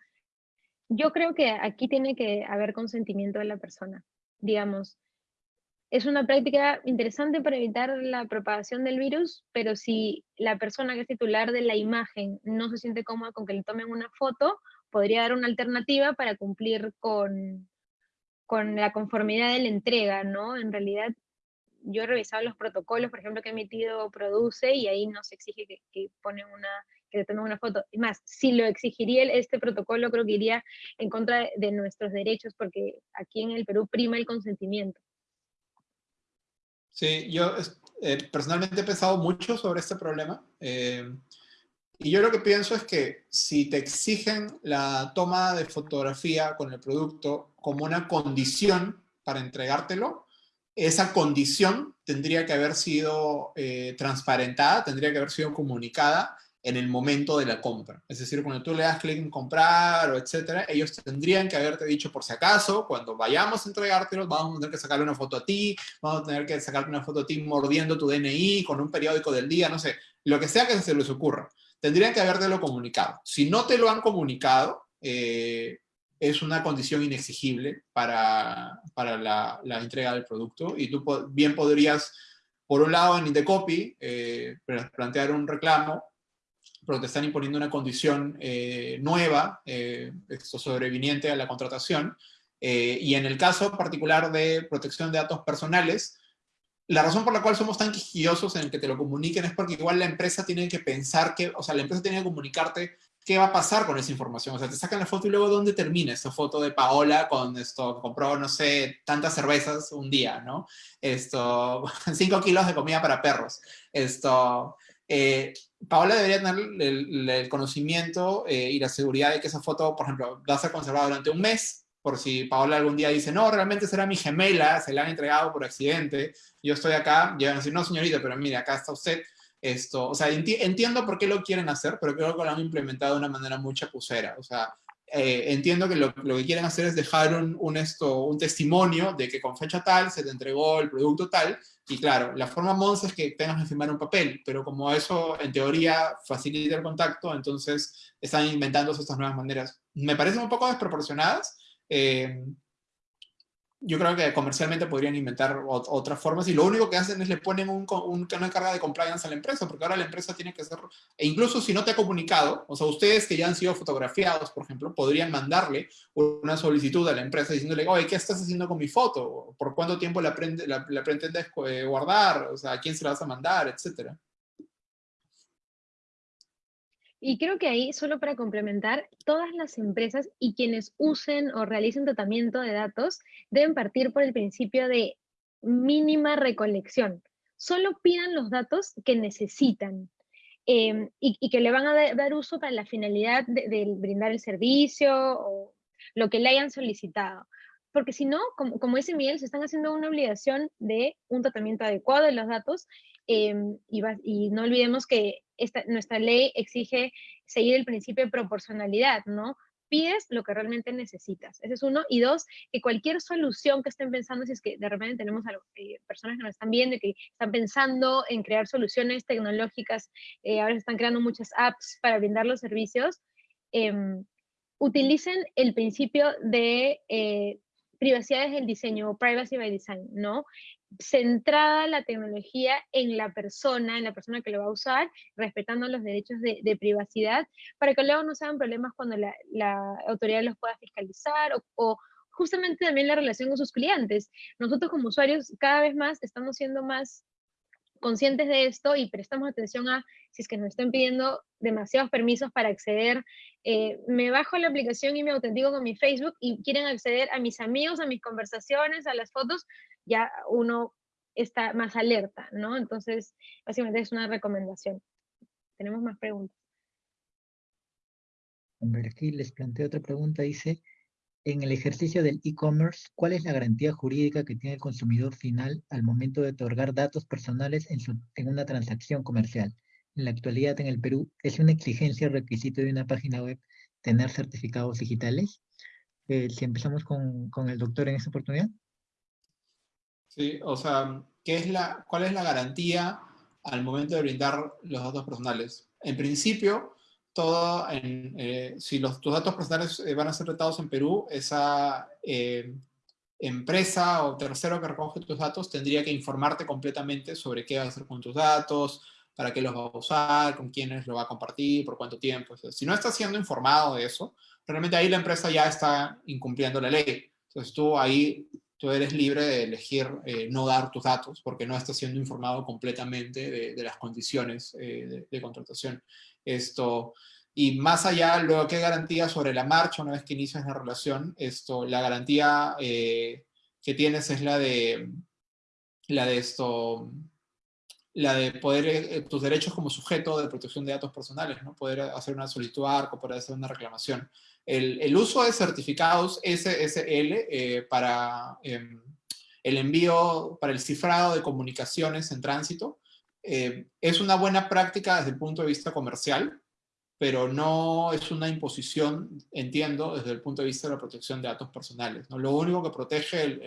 yo creo que aquí tiene que haber consentimiento de la persona. Digamos, es una práctica interesante para evitar la propagación del virus, pero si la persona que es titular de la imagen no se siente cómoda con que le tomen una foto, podría dar una alternativa para cumplir con, con la conformidad de la entrega, ¿no? En realidad, yo he revisado los protocolos, por ejemplo, que ha emitido Produce, y ahí no se exige que, que una que le tomen una foto. Y más, si lo exigiría este protocolo, creo que iría en contra de nuestros derechos, porque aquí en el Perú prima el consentimiento. Sí, yo eh, personalmente he pensado mucho sobre este problema. Eh, y yo lo que pienso es que si te exigen la toma de fotografía con el producto como una condición para entregártelo, esa condición tendría que haber sido eh, transparentada, tendría que haber sido comunicada en el momento de la compra. Es decir, cuando tú le das clic en comprar o etcétera, ellos tendrían que haberte dicho por si acaso, cuando vayamos a entregártelo, vamos a tener que sacarle una foto a ti, vamos a tener que sacarte una foto a ti mordiendo tu DNI con un periódico del día, no sé, lo que sea que se les ocurra. Tendrían que habértelo comunicado. Si no te lo han comunicado, eh, es una condición inexigible para, para la, la, entrega del producto y tú bien podrías, por un lado en Indecopy, eh, plantear un reclamo pero te están imponiendo una condición eh, nueva, eh, esto sobreviniente a la contratación, eh, y en el caso particular de protección de datos personales, la razón por la cual somos tan quisquillosos en el que te lo comuniquen es porque igual la empresa tiene que pensar que, o sea, la empresa tiene que comunicarte qué va a pasar con esa información. O sea, te sacan la foto y luego dónde termina esta foto de Paola con esto, compró, no sé, tantas cervezas un día, ¿no? Esto, [laughs] 5 kilos de comida para perros. Esto, eh, Paola debería tener el, conocimiento eh, y la seguridad de que esa foto, por ejemplo, va a ser conservada durante un mes, por si Paola algún día dice, no, realmente será mi gemela, se la han entregado por accidente, yo estoy acá, llegan a decir, no señorita, pero mire, acá está usted, esto, o sea, entiendo por qué lo quieren hacer, pero creo que lo han implementado de una manera muy chapucera, o sea, eh, entiendo que lo, que quieren hacer es dejar un, esto, un testimonio de que con fecha tal se te entregó el producto tal, y claro, la forma Mons es que tengas que firmar un papel, pero como eso en teoría facilita el contacto, entonces están inventando estas nuevas maneras. Me parecen un poco desproporcionadas, eh, yo creo que comercialmente podrían inventar otras formas y lo único que hacen es le ponen un, una carga de compliance a la empresa, porque ahora la empresa tiene que hacer, e incluso si no te ha comunicado, o sea, ustedes que ya han sido fotografiados, por ejemplo, podrían mandarle una solicitud a la empresa diciéndole, oye, ¿qué estás haciendo con mi foto? ¿Por cuánto tiempo la, la, la pretendes eh, guardar? O sea, ¿a quién se la vas a mandar? Etcétera. Y creo que ahí, solo para complementar, todas las empresas y quienes usen o realicen tratamiento de datos deben partir por el principio de mínima recolección. Solo pidan los datos que necesitan em, y, que le van a dar uso para la finalidad de, brindar el servicio o lo que le hayan solicitado. Porque si no, como, como dice Miguel, se están haciendo una obligación de un tratamiento adecuado de los datos em, y, no olvidemos que nuestra ley exige seguir el principio de proporcionalidad, ¿no? Pides lo que realmente necesitas. Ese es uno. Y dos, que cualquier solución que estén pensando, si es que de repente tenemos eh, personas que nos están viendo y que están pensando en crear soluciones tecnológicas, eh, ahora se están creando muchas apps para brindar los servicios, em, utilicen el principio de eh, privacidad desde el diseño, privacy by design, ¿no? centrada la tecnología en la persona, en la persona que lo va a usar, respetando los derechos de, privacidad, para que luego no sean problemas cuando la, autoridad los pueda fiscalizar o, justamente también la relación con sus clientes. Nosotros como usuarios cada vez más estamos siendo más conscientes de esto y prestamos atención a si es que nos están pidiendo demasiados permisos para acceder. Eh, me bajo la aplicación y me autentico con mi Facebook y quieren acceder a mis amigos, a mis conversaciones, a las fotos, ya uno está más alerta, ¿no? Entonces, básicamente es una recomendación. Tenemos más preguntas. A aquí les planteo otra pregunta. Dice, en el ejercicio del e-commerce, ¿cuál es la garantía jurídica que tiene el consumidor final al momento de otorgar datos personales en, en una transacción comercial? En la actualidad en el Perú, ¿es una exigencia o requisito de una página web tener certificados digitales? Eh, si empezamos con, con el doctor en esta oportunidad. Sí, o sea, ¿qué es la, ¿cuál es la garantía al momento de brindar los datos personales? En principio, todo eh, si los, tus datos personales eh, van a ser tratados en Perú, esa eh, empresa o tercero que recoge tus datos tendría que informarte completamente sobre qué va a hacer con tus datos, para qué los va a usar, con quiénes lo va a compartir, por cuánto tiempo. si no estás siendo informado de eso, realmente ahí la empresa ya está incumpliendo la ley. Entonces tú ahí tú eres libre de elegir eh, no dar tus datos porque no estás siendo informado completamente de, las condiciones eh, de, contratación. Esto, y más allá, luego, ¿qué garantía sobre la marcha una vez que inicias la relación? Esto, la garantía eh, que tienes es la de, la de esto, la de poder, tus derechos como sujeto de protección de datos personales, ¿no? Poder hacer una solicitud ARCO, poder hacer una reclamación. El, uso de certificados SSL eh, para em, el envío, para el cifrado de comunicaciones en tránsito, eh, es una buena práctica desde el punto de vista comercial, pero no es una imposición, entiendo, desde el punto de vista de la protección de datos personales. ¿no? Lo único que protege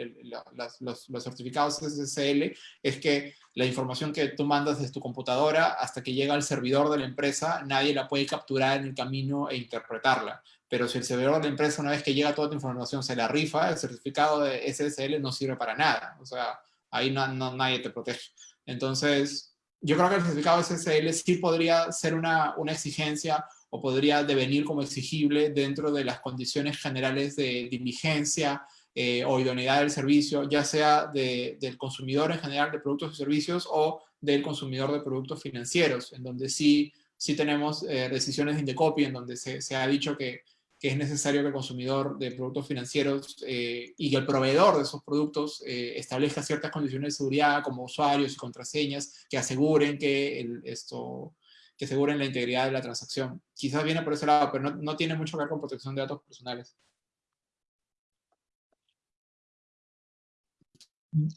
los, los, certificados SSL es que la información que tú mandas desde tu computadora hasta que llega al servidor de la empresa, nadie la puede capturar en el camino e interpretarla. Pero si el servidor de empresa, una vez que llega toda tu información, se la rifa, el certificado de SSL no sirve para nada. O sea, ahí no, nadie te protege. Entonces, yo creo que el certificado SSL sí podría ser una, una exigencia o podría devenir como exigible dentro de las condiciones generales de diligencia eh, o idoneidad del servicio, ya sea del consumidor en general de productos y servicios o del consumidor de productos financieros, en donde sí, sí tenemos eh, decisiones de Indecopy, en donde se, se ha dicho que que es necesario que el consumidor de productos financieros eh, y el proveedor de esos productos eh, establezca ciertas condiciones de seguridad como usuarios y contraseñas que aseguren que esto que aseguren la integridad de la transacción. Quizás viene por ese lado, pero no, no tiene mucho que ver con protección de datos personales.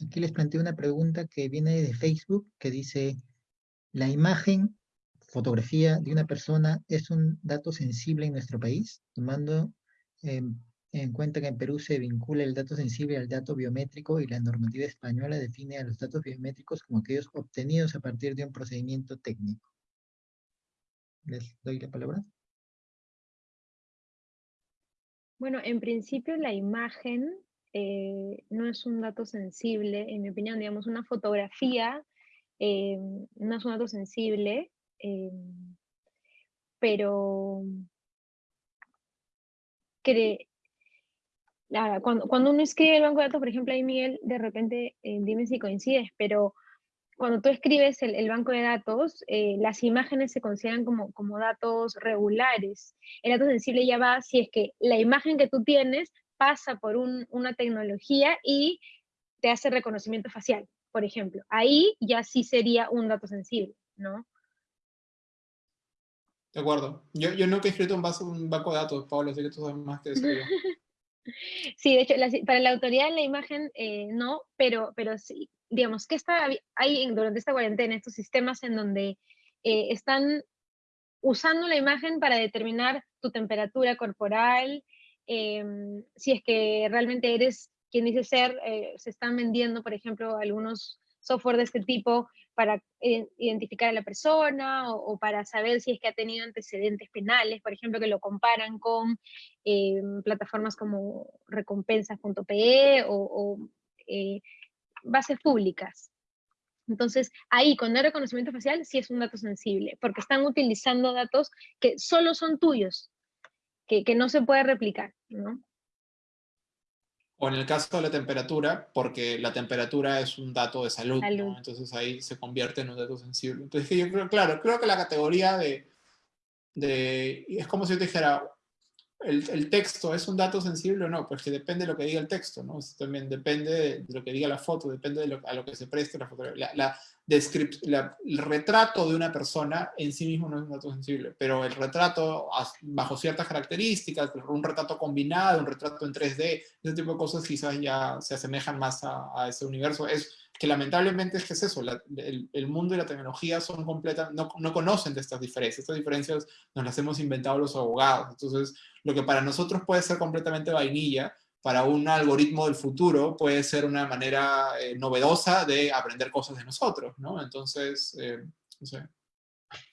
Aquí les planteo una pregunta que viene de Facebook, que dice, la imagen fotografía de una persona es un dato sensible en nuestro país, tomando en cuenta que en Perú se vincula el dato sensible al dato biométrico y la normativa española define a los datos biométricos como aquellos obtenidos a partir de un procedimiento técnico. Les doy la palabra. Bueno, en principio la imagen eh, no es un dato sensible, en mi opinión, digamos, una fotografía eh, no es un dato sensible, Em, pero cuando, cuando, uno escribe el banco de datos, por ejemplo, ahí Miguel, de repente, eh, dime si coincides, pero cuando tú escribes el, banco de datos, eh, las imágenes se consideran como, como datos regulares. El dato sensible ya va si es que la imagen que tú tienes pasa por una tecnología y te hace reconocimiento facial, por ejemplo. Ahí ya sí sería un dato sensible, ¿no? De acuerdo. Yo, yo nunca he escrito un, banco de datos, Pablo, así que tú sabes más que eso. [laughs] Sí, de hecho, para la autoridad de la imagen eh, no, pero, pero sí, digamos, que está, hay durante esta cuarentena estos sistemas en donde eh, están usando la imagen para determinar tu temperatura corporal, em, si es que realmente eres quien dice ser, eh, se están vendiendo, por ejemplo, algunos software de este tipo para identificar a la persona o, para saber si es que ha tenido antecedentes penales, por ejemplo, que lo comparan con eh, plataformas como recompensas.pe o, eh, bases públicas. Entonces, ahí, con el reconocimiento facial, sí es un dato sensible, porque están utilizando datos que solo son tuyos, que, que no se puede replicar, ¿no? O en el caso de la temperatura, porque la temperatura es un dato de salud, entonces ahí se convierte en un dato sensible. Entonces yo creo, claro, creo que la categoría de, de es como si yo te dijera, el, el, texto es un dato sensible o no, pues que depende de lo que diga el texto, ¿no? también depende de, lo que diga la foto, depende de lo, a lo que se preste la fotografía. La, la, el retrato de una persona en sí mismo no es un dato sensible, pero el retrato bajo ciertas características, un retrato combinado, un retrato en 3D, ese tipo de cosas quizás ya se asemejan más a, ese universo. Es que lamentablemente es que es eso, el, mundo y la tecnología son completas, no, no conocen de estas diferencias, estas diferencias nos las hemos inventado los abogados, entonces lo que para nosotros puede ser completamente vainilla, para un algoritmo del futuro puede ser una manera eh, novedosa de aprender cosas de nosotros, ¿no? Entonces, eh.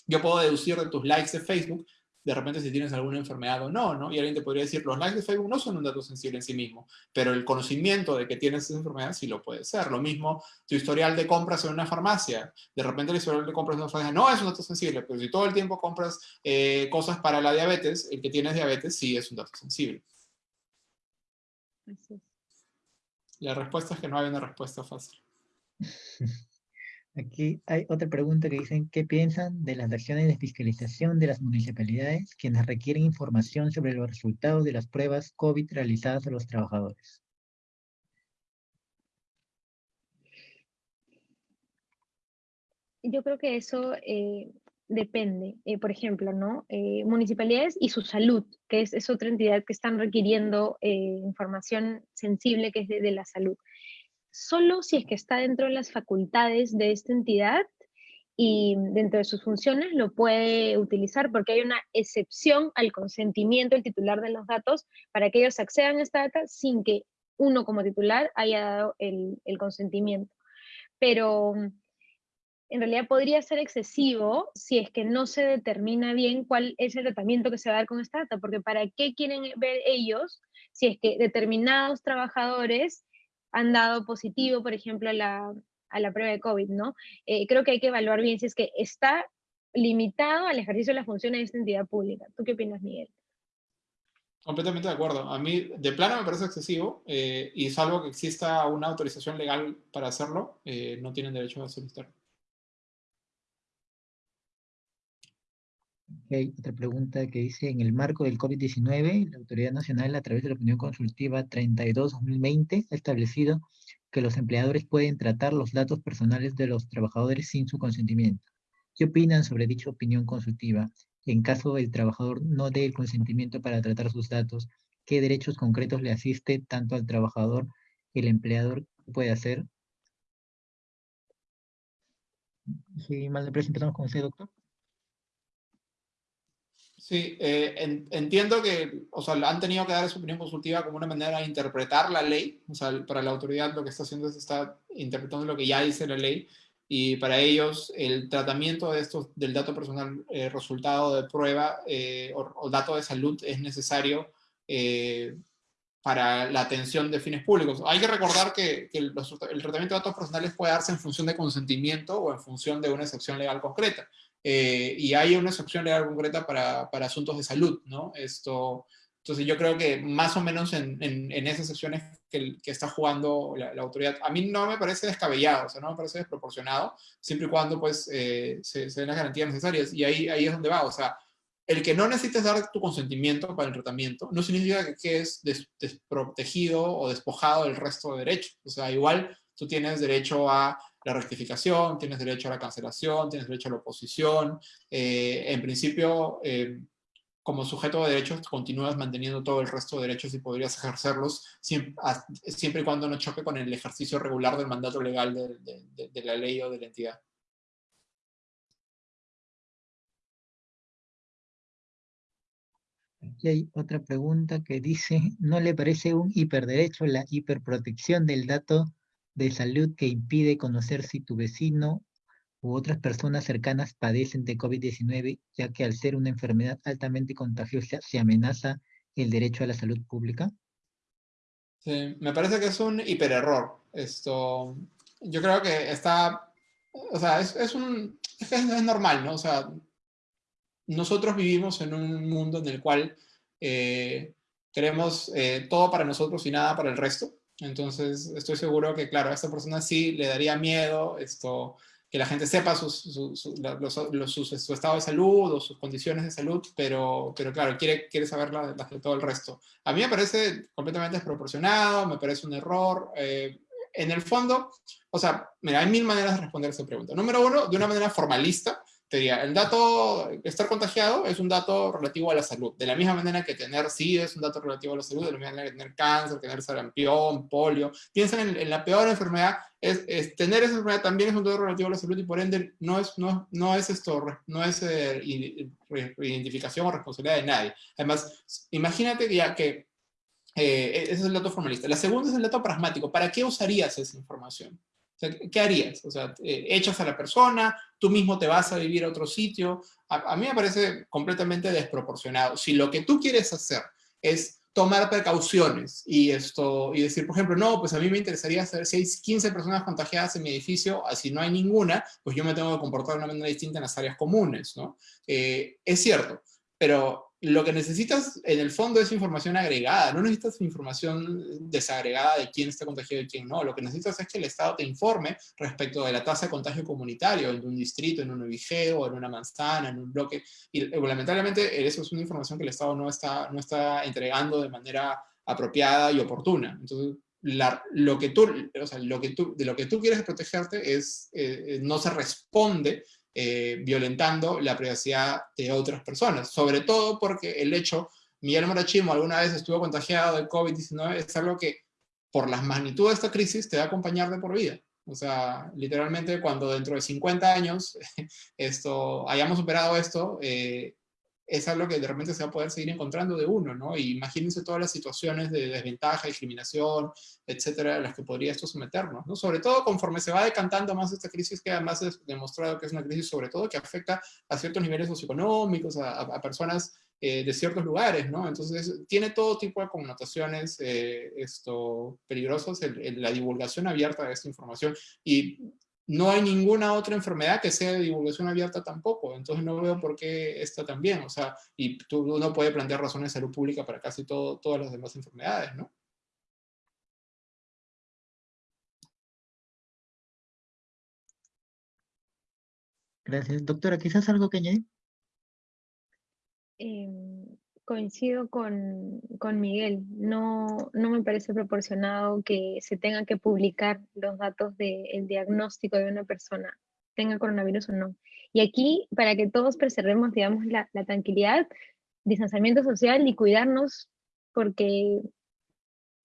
Yo puedo deducir de tus likes de Facebook, de repente si tienes alguna enfermedad o no, ¿no? Y alguien te podría decir, los likes de Facebook no son un dato sensible en sí mismo, pero el conocimiento de que tienes esa enfermedad sí lo puede ser. Lo mismo, tu historial de compras en una farmacia. De repente el historial de compras en una farmacia no es un dato sensible, pero si todo el tiempo compras eh, cosas para la diabetes, el que tienes diabetes sí es un dato sensible. La respuesta es que no hay una respuesta fácil. [laughs] Aquí hay otra pregunta que dicen, ¿qué piensan de las acciones de fiscalización de las municipalidades quienes requieren información sobre los resultados de las pruebas COVID realizadas a los trabajadores? Yo creo que eso eh, depende. Eh, por ejemplo, ¿no? Eh, municipalidades y su salud, que es, otra entidad que están requiriendo información sensible que es de la salud solo si es que está dentro de las facultades de esta entidad y dentro de sus funciones lo puede utilizar porque hay una excepción al consentimiento del titular de los datos para que ellos accedan a esta data sin que uno como titular haya dado el, consentimiento. Pero en realidad podría ser excesivo si es que no se determina bien cuál es el tratamiento que se va a dar con esta data, porque ¿para qué quieren ver ellos si es que determinados trabajadores han dado positivo, por ejemplo, a la, a la prueba de COVID, ¿no? Eh, creo que hay que evaluar bien si es que está limitado al ejercicio de las funciones de esta entidad pública. ¿Tú qué opinas, Miguel? Completamente de acuerdo. A mí, de plano, me parece excesivo, eh, y salvo que exista una autorización legal para hacerlo, eh, no tienen derecho a solicitarlo. Hay otra pregunta que dice, en el marco del COVID-19, la Autoridad Nacional, a través de la opinión consultiva 32-2020, ha establecido que los empleadores pueden tratar los datos personales de los trabajadores sin su consentimiento. ¿Qué opinan sobre dicha opinión consultiva? En caso el trabajador no dé el consentimiento para tratar sus datos, ¿qué derechos concretos le asiste tanto al trabajador, el empleador puede hacer? Sí, mal de empezamos con usted, doctor. Sí, eh, entiendo que, o sea, han tenido que dar su opinión consultiva como una manera de interpretar la ley, o sea, para la autoridad lo que está haciendo es está interpretando lo que ya dice la ley, y para ellos el tratamiento de estos, del dato personal eh, resultado de prueba eh, o, dato de salud es necesario para la atención de fines públicos. Hay que recordar que, el, el tratamiento de datos personales puede darse en función de consentimiento o en función de una excepción legal concreta. Eh, y hay una excepción legal concreta para, para, asuntos de salud, ¿no? Esto, entonces yo creo que más o menos en, en, esas excepciones que, que está jugando la, autoridad, a mí no me parece descabellado, o sea, no me parece desproporcionado, siempre y cuando pues eh, se, den las garantías necesarias, y ahí, ahí es donde va, o sea, el que no necesites dar tu consentimiento para el tratamiento no significa que quedes desprotegido o despojado del resto de derechos, o sea, igual tú tienes derecho a la rectificación, tienes derecho a la cancelación, tienes derecho a la oposición. Eh, en principio, eh, como sujeto de derechos, continúas manteniendo todo el resto de derechos y podrías ejercerlos siempre, y cuando no choque con el ejercicio regular del mandato legal de, la ley o de la entidad. Aquí hay otra pregunta que dice, ¿no le parece un hiperderecho la hiperprotección del dato de salud que impide conocer si tu vecino u otras personas cercanas padecen de COVID-19, ya que al ser una enfermedad altamente contagiosa se amenaza el derecho a la salud pública? Me parece que es un hipererror. Esto, yo creo que está, o sea, es, un, es, normal, ¿no? O sea, nosotros vivimos en un mundo en el cual eh, queremos eh, todo para nosotros y nada para el resto. Entonces, estoy seguro que, claro, a esta persona sí le daría miedo esto, que la gente sepa su, estado de salud o sus condiciones de salud, pero, pero claro, quiere, quiere saber las de todo el resto. A mí me parece completamente desproporcionado, me parece un error. Eh, en el fondo, o sea, mira, hay mil maneras de responder esta pregunta. Número uno, de una manera formalista, te diría, el dato, estar contagiado es un dato relativo a la salud. De la misma manera que tener sí es un dato relativo a la salud, de la misma manera que tener cáncer, tener sarampión, polio. Piensen en, la peor enfermedad, es, tener esa enfermedad también es un dato relativo a la salud y por ende no es, no, no es esto, no es eh, identificación o responsabilidad de nadie. Además, imagínate ya que eh, ese es el dato formalista. La segunda es el dato pragmático. ¿Para qué usarías esa información? ¿Qué harías? O sea, eh, echas a la persona, tú mismo te vas a vivir a otro sitio. A, mí me parece completamente desproporcionado. Si lo que tú quieres hacer es tomar precauciones y, esto, y decir, por ejemplo, no, pues a mí me interesaría saber si hay 15 personas contagiadas en mi edificio, así no hay ninguna, pues yo me tengo que comportar de una manera distinta en las áreas comunes, ¿no? Eh, es cierto, pero lo que necesitas en el fondo es información agregada, no necesitas información desagregada de quién está contagiado y quién no. Lo que necesitas es que el Estado te informe respecto de la tasa de contagio comunitario en un distrito, en un o en una manzana, en un bloque. Y eh, lamentablemente eso es una información que el Estado no está, no está entregando de manera apropiada y oportuna. Entonces, lo que tú, o sea, lo que tú, de lo que tú quieres protegerte es, eh, eh, no se responde eh, violentando la privacidad de otras personas. Sobre todo porque el hecho, Miguel Morachimo alguna vez estuvo contagiado de COVID-19, es algo que por las magnitudes de esta crisis te va a acompañar de por vida. O sea, literalmente cuando dentro de 50 años [laughs] esto, hayamos superado esto, eh, es algo que de repente se va a poder seguir encontrando de uno, ¿no? Y imagínense todas las situaciones de desventaja, discriminación, etcétera, a las que podría esto someternos, ¿no? Sobre todo conforme se va decantando más esta crisis, que además es demostrado que es una crisis sobre todo que afecta a ciertos niveles socioeconómicos, a, personas eh, de ciertos lugares, ¿no? Entonces, tiene todo tipo de connotaciones eh, esto, peligrosas la divulgación abierta de esta información. Y no hay ninguna otra enfermedad que sea de divulgación abierta tampoco, entonces no veo por qué esta también, o sea, y tú, uno puede plantear razones de salud pública para casi todo, todas las demás enfermedades, ¿no? Gracias. Doctora, ¿quizás algo que añadir? Em, coincido con, Miguel, no, no, me parece proporcionado que se tenga que publicar los datos del diagnóstico de una persona, tenga coronavirus o no. Y aquí, para que todos preservemos, digamos, la, tranquilidad, distanciamiento social y cuidarnos, porque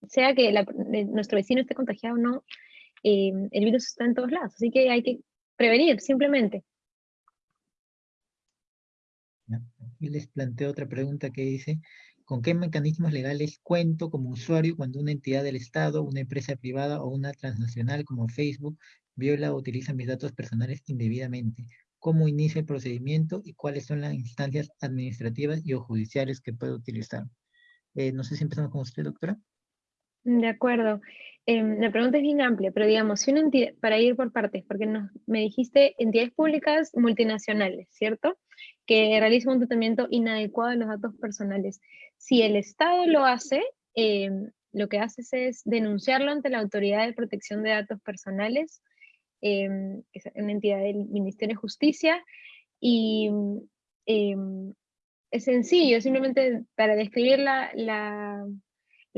sea que nuestro vecino esté contagiado o no, eh, el virus está en todos lados, así que hay que prevenir, simplemente. Y les planteo otra pregunta que dice, ¿con qué mecanismos legales cuento como usuario cuando una entidad del Estado, una empresa privada o una transnacional como Facebook viola o utiliza mis datos personales indebidamente? ¿Cómo inicia el procedimiento y cuáles son las instancias administrativas y o judiciales que puedo utilizar? Eh, no sé si empezamos con usted, doctora. De acuerdo. Em, la pregunta es bien amplia, pero digamos, si una para ir por partes, porque me dijiste entidades públicas multinacionales, ¿cierto? Que realizan un tratamiento inadecuado de los datos personales. Si el Estado lo hace, em, lo que haces es denunciarlo ante la Autoridad de Protección de Datos Personales, em, que es una entidad del Ministerio de Justicia, y es sencillo, simplemente para describir la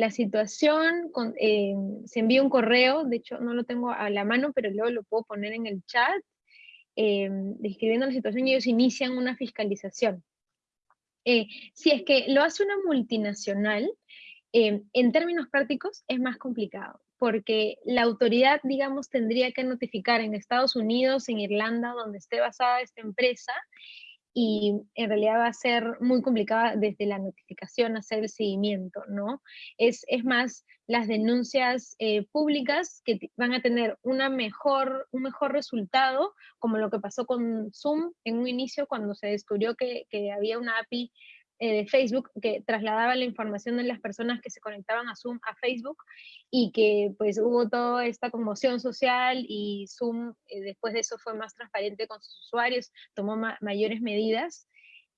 situación, eh, se envía un correo, de hecho no lo tengo a la mano, pero luego lo puedo poner en el chat, eh, describiendo la situación y ellos inician una fiscalización. Eh, si es que lo hace una multinacional, en términos prácticos es más complicado, porque la autoridad, digamos, tendría que notificar en Estados Unidos, en Irlanda, donde esté basada esta empresa, y en realidad va a ser muy complicada desde la notificación hacer el seguimiento, ¿no? Es, es más las denuncias eh, públicas que van a tener una mejor, un mejor resultado, como lo que pasó con Zoom en un inicio cuando se descubrió que, había una API de Facebook que trasladaba la información de las personas que se conectaban a Zoom a Facebook y que pues hubo toda esta conmoción social y Zoom eh, después de eso fue más transparente con sus usuarios, tomó mayores medidas.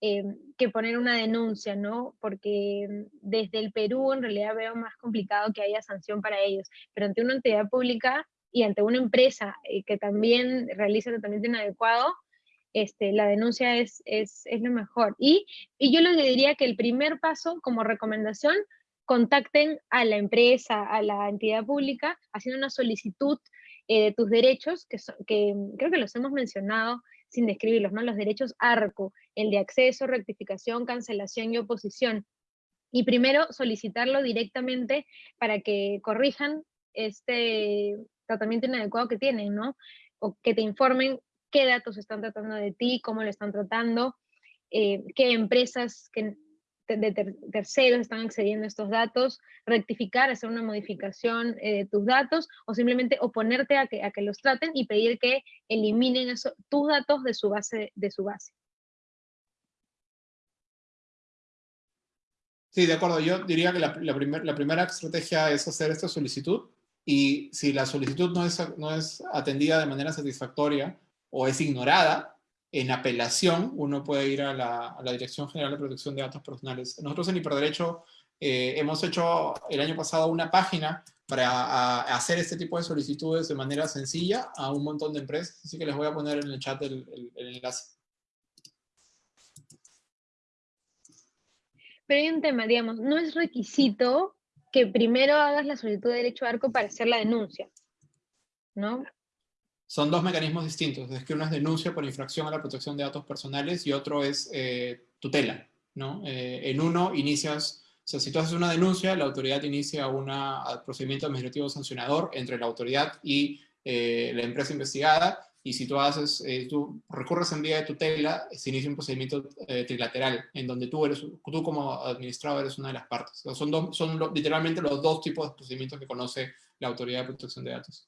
Eh, que poner una denuncia, ¿no? Porque desde el Perú en realidad veo más complicado que haya sanción para ellos, pero ante una entidad pública y ante una empresa que también realiza tratamiento inadecuado, este, la denuncia es, es, lo mejor. Y, yo les diría que el primer paso como recomendación, contacten a la empresa, a la entidad pública, haciendo una solicitud eh, de tus derechos, que, que creo que los hemos mencionado sin describirlos, ¿no? Los derechos ARCO, el de acceso, rectificación, cancelación y oposición. Y primero solicitarlo directamente para que corrijan este tratamiento inadecuado que tienen, ¿no? O que te informen qué datos están tratando de ti, cómo lo están tratando, eh, qué empresas que de terceros están accediendo a estos datos, rectificar, hacer una modificación eh, de tus datos o simplemente oponerte a que, a que los traten y pedir que eliminen eso, tus datos de su base. De su base. Sí, de acuerdo. Yo diría que la, la primera estrategia es hacer esta solicitud y si la solicitud no es, no es atendida de manera satisfactoria, o es ignorada, en apelación, uno puede ir a la, Dirección General de Protección de Datos Personales. Nosotros en Hiperderecho eh, hemos hecho el año pasado una página para hacer este tipo de solicitudes de manera sencilla a un montón de empresas, así que les voy a poner en el chat el, enlace. Pero hay un tema, digamos, no es requisito que primero hagas la solicitud de derecho a arco para hacer la denuncia, ¿no? Son dos mecanismos distintos, es que uno es denuncia por infracción a la protección de datos personales y otro es eh, tutela, ¿no? Eh, en uno inicias o sea, si tú haces una denuncia, la autoridad inicia un procedimiento administrativo sancionador entre la autoridad y eh, la empresa investigada, y si tú haces, tú recurres en vía de tutela, se inicia un procedimiento trilateral, en donde tú, eres, tú como administrador eres una de las partes. son son literalmente los dos tipos de procedimientos que conoce la Autoridad de Protección de Datos.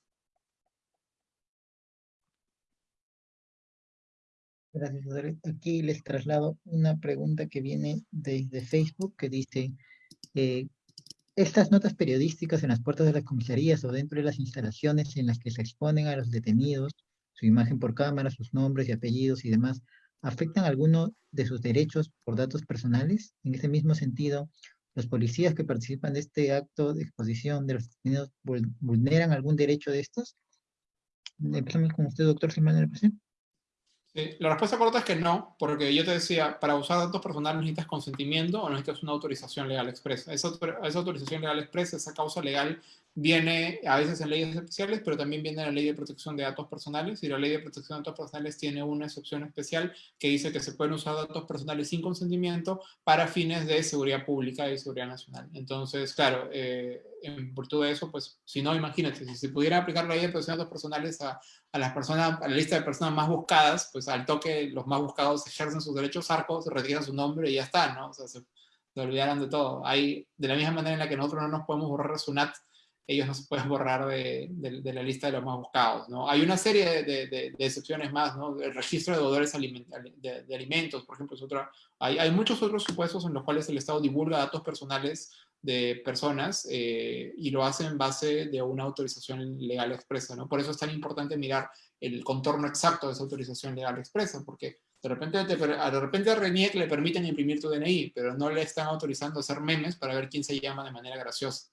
Gracias, Aquí les traslado una pregunta que viene desde Facebook que dice, eh, estas notas periodísticas en las puertas de las comisarías o dentro de las instalaciones en las que se exponen a los detenidos, su imagen por cámara, sus nombres y apellidos y demás, ¿afectan alguno de sus derechos por datos personales? En ese mismo sentido, ¿los policías que participan de este acto de exposición de los detenidos vulneran algún derecho de estos? Empezamos con usted, doctor, si me presente la respuesta corta es que no, porque yo te decía, para usar datos personales necesitas consentimiento o necesitas una autorización legal expresa. Esa, esa autorización legal expresa, esa causa legal, viene a veces en leyes especiales, pero también viene en la ley de protección de datos personales, y la ley de protección de datos personales tiene una excepción especial que dice que se pueden usar datos personales sin consentimiento para fines de seguridad pública y seguridad nacional. Entonces, claro, eh, en virtud de eso, pues, si no, imagínate, si se pudiera aplicar la ley de protección de datos personales a, a las personas, a la lista de personas más buscadas, pues al toque los más buscados ejercen sus derechos arcos, retiran su nombre y ya está, ¿no? O sea, se, se de todo. Hay, de la misma manera en la que nosotros no nos podemos borrar su NAT ellos no se pueden borrar de, la lista de los más buscados. ¿no? Hay una serie de, excepciones más, ¿no? el registro de deudores de, alimentos, por ejemplo, es otra. Hay, hay, muchos otros supuestos en los cuales el Estado divulga datos personales de personas eh, y lo hace en base de una autorización legal expresa. ¿no? Por eso es tan importante mirar el contorno exacto de esa autorización legal expresa, porque de repente, de repente a RENIEC le permiten imprimir tu DNI, pero no le están autorizando hacer memes para ver quién se llama de manera graciosa.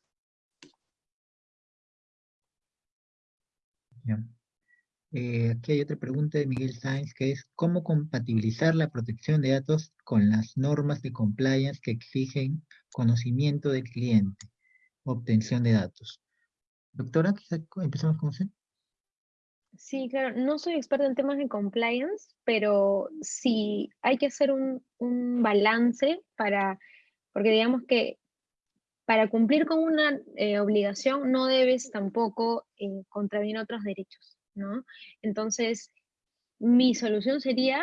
Eh, aquí hay otra pregunta de Miguel Sáenz que es ¿cómo compatibilizar la protección de datos con las normas de compliance que exigen conocimiento del cliente, obtención de datos? Doctora, quizá empezamos con usted. Sí, claro, no soy experta en temas de compliance, pero sí hay que hacer un balance para, porque digamos que para cumplir con una eh, obligación no debes tampoco eh, contravenir otros derechos, ¿no? Entonces, mi solución sería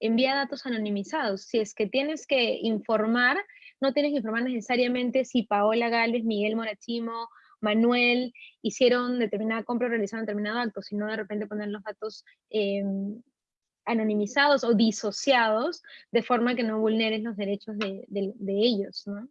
enviar datos anonimizados. Si es que tienes que informar, no tienes que informar necesariamente si Paola Galvez, Miguel Morachimo, Manuel hicieron determinada compra o realizaron determinado acto, sino de repente poner los datos em, anonimizados o disociados de forma que no vulneres los derechos de, de ellos, ¿no?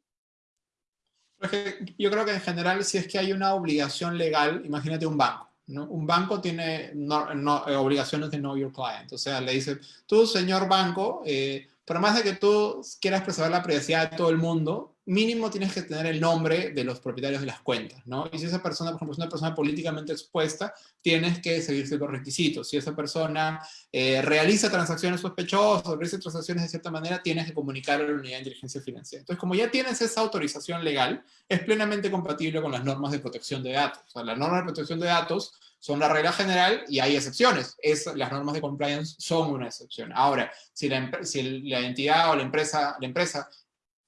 Yo creo que en general, si es que hay una obligación legal, imagínate un banco. ¿no? Un banco tiene eh, obligaciones de know your client. O sea, le dice, tú, señor banco, eh, por más de que tú quieras preservar la privacidad de todo el mundo, mínimo tienes que tener el nombre de los propietarios de las cuentas, ¿no? Y si esa persona, por ejemplo, es una persona políticamente expuesta, tienes que seguir ciertos requisitos. Si esa persona eh, realiza transacciones sospechosas, realiza transacciones de cierta manera, tienes que comunicar a la unidad de inteligencia financiera. Entonces, como ya tienes esa autorización legal, es plenamente compatible con las normas de protección de datos. O sea, las normas de protección de datos son la regla general y hay excepciones. Es, las normas de compliance son una excepción. Ahora, si la, si la entidad o la empresa, la empresa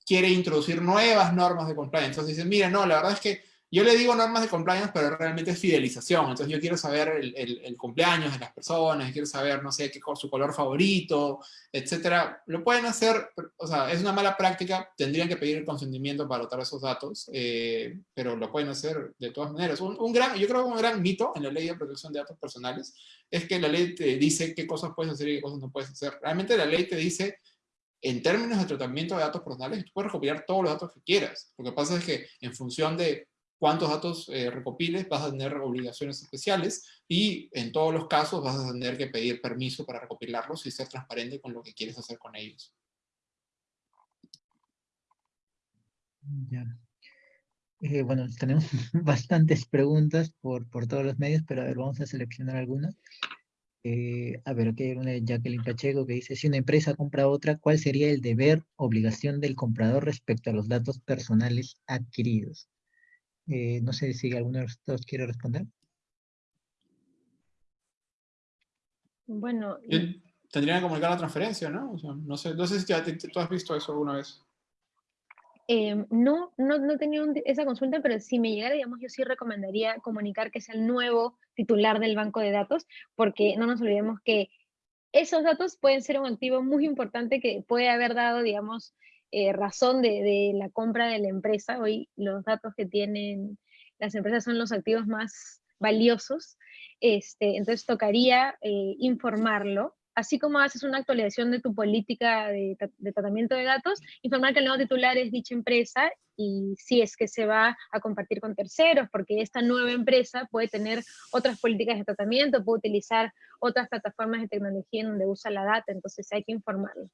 quiere introducir nuevas normas de compliance. Entonces dicen, mira, no, la verdad es que yo le digo normas de compliance, pero realmente es fidelización. Entonces yo quiero saber el, cumpleaños de las personas, quiero saber, no sé, qué, su color favorito, etcétera. Lo pueden hacer, o sea, es una mala práctica, tendrían que pedir el consentimiento para anotar esos datos, eh, pero lo pueden hacer de todas maneras. Un, gran, yo creo que un gran mito en la ley de protección de datos personales es que la ley te dice qué cosas puedes hacer y qué cosas no puedes hacer. Realmente la ley te dice en términos de tratamiento de datos personales, tú puedes recopilar todos los datos que quieras. Lo que pasa es que en función de cuántos datos eh, recopiles, vas a tener obligaciones especiales y en todos los casos vas a tener que pedir permiso para recopilarlos y ser transparente con lo que quieres hacer con ellos. Ya. Eh, bueno, tenemos [laughs] bastantes preguntas por, por todos los medios, pero a ver, vamos a seleccionar algunas. Eh, a ver, aquí hay una de Jacqueline Pacheco que dice, si una empresa compra otra, ¿cuál sería el deber, obligación del comprador respecto a los datos personales adquiridos? Eh, no sé si alguno de ustedes quiere responder. Bueno. Tendrían que comunicar la transferencia, ¿no? no, sé, no sé si tú has visto eso alguna vez. Em, no, no, no tenido esa consulta, pero si me llegara, digamos, yo sí recomendaría comunicar que es el nuevo titular del banco de datos, porque no nos olvidemos que esos datos pueden ser un activo muy importante que puede haber dado, digamos, eh, razón de, la compra de la empresa. Hoy los datos que tienen las empresas son los activos más valiosos. Este, entonces tocaría eh, informarlo, así como haces una actualización de tu política de, tratamiento de datos, informar que el nuevo titular es dicha empresa y si es que se va a compartir con terceros, porque esta nueva empresa puede tener otras políticas de tratamiento, puede utilizar otras plataformas de tecnología en donde usa la data, entonces hay que informarlo.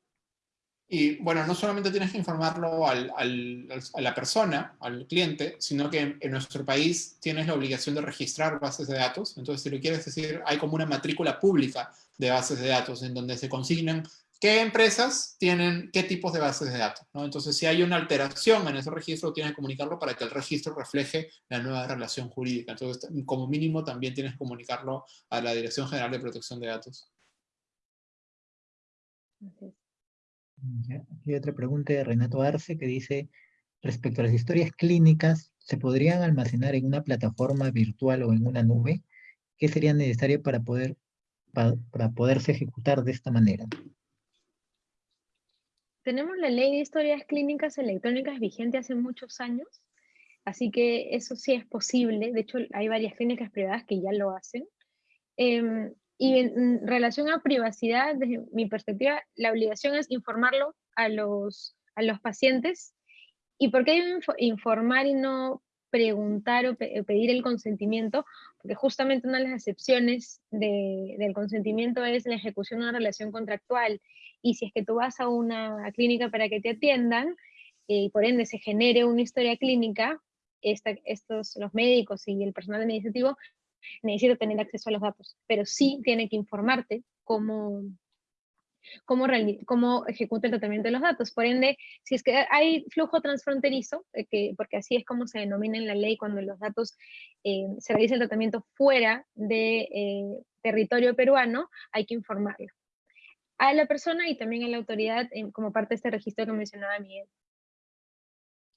Y bueno, no solamente tienes que informarlo al, a la persona, al cliente, sino que en, nuestro país tienes la obligación de registrar bases de datos. Entonces, si lo quieres decir, hay como una matrícula pública de bases de datos en donde se consignan qué empresas tienen qué tipos de bases de datos. ¿no? Entonces, si hay una alteración en ese registro, tienes que comunicarlo para que el registro refleje la nueva relación jurídica. Entonces, como mínimo, también tienes que comunicarlo a la Dirección General de Protección de Datos. Aquí hay otra pregunta de Renato Arce que dice, respecto a las historias clínicas, ¿se podrían almacenar en una plataforma virtual o en una nube? ¿Qué sería necesario para, poder, para, poderse ejecutar de esta manera? Tenemos la ley de historias clínicas electrónicas vigente hace muchos años, así que eso sí es posible. De hecho, hay varias clínicas privadas que ya lo hacen. Em, y en relación a privacidad, desde mi perspectiva, la obligación es informarlo a los, a los pacientes. ¿Y por qué informar y no preguntar o pedir el consentimiento? Porque justamente una de las excepciones del consentimiento es la ejecución de una relación contractual. Y si es que tú vas a una clínica para que te atiendan, y por ende se genere una historia clínica, estos, los médicos y el personal administrativo necesita tener acceso a los datos, pero sí tiene que informarte cómo, cómo, cómo ejecuta el tratamiento de los datos. Por ende, si es que hay flujo transfronterizo, eh, que, porque así es como se denomina en la ley cuando los datos eh, se realiza el tratamiento fuera de eh, territorio peruano, hay que informarlo a la persona y también a la autoridad como parte de este registro que mencionaba Miguel.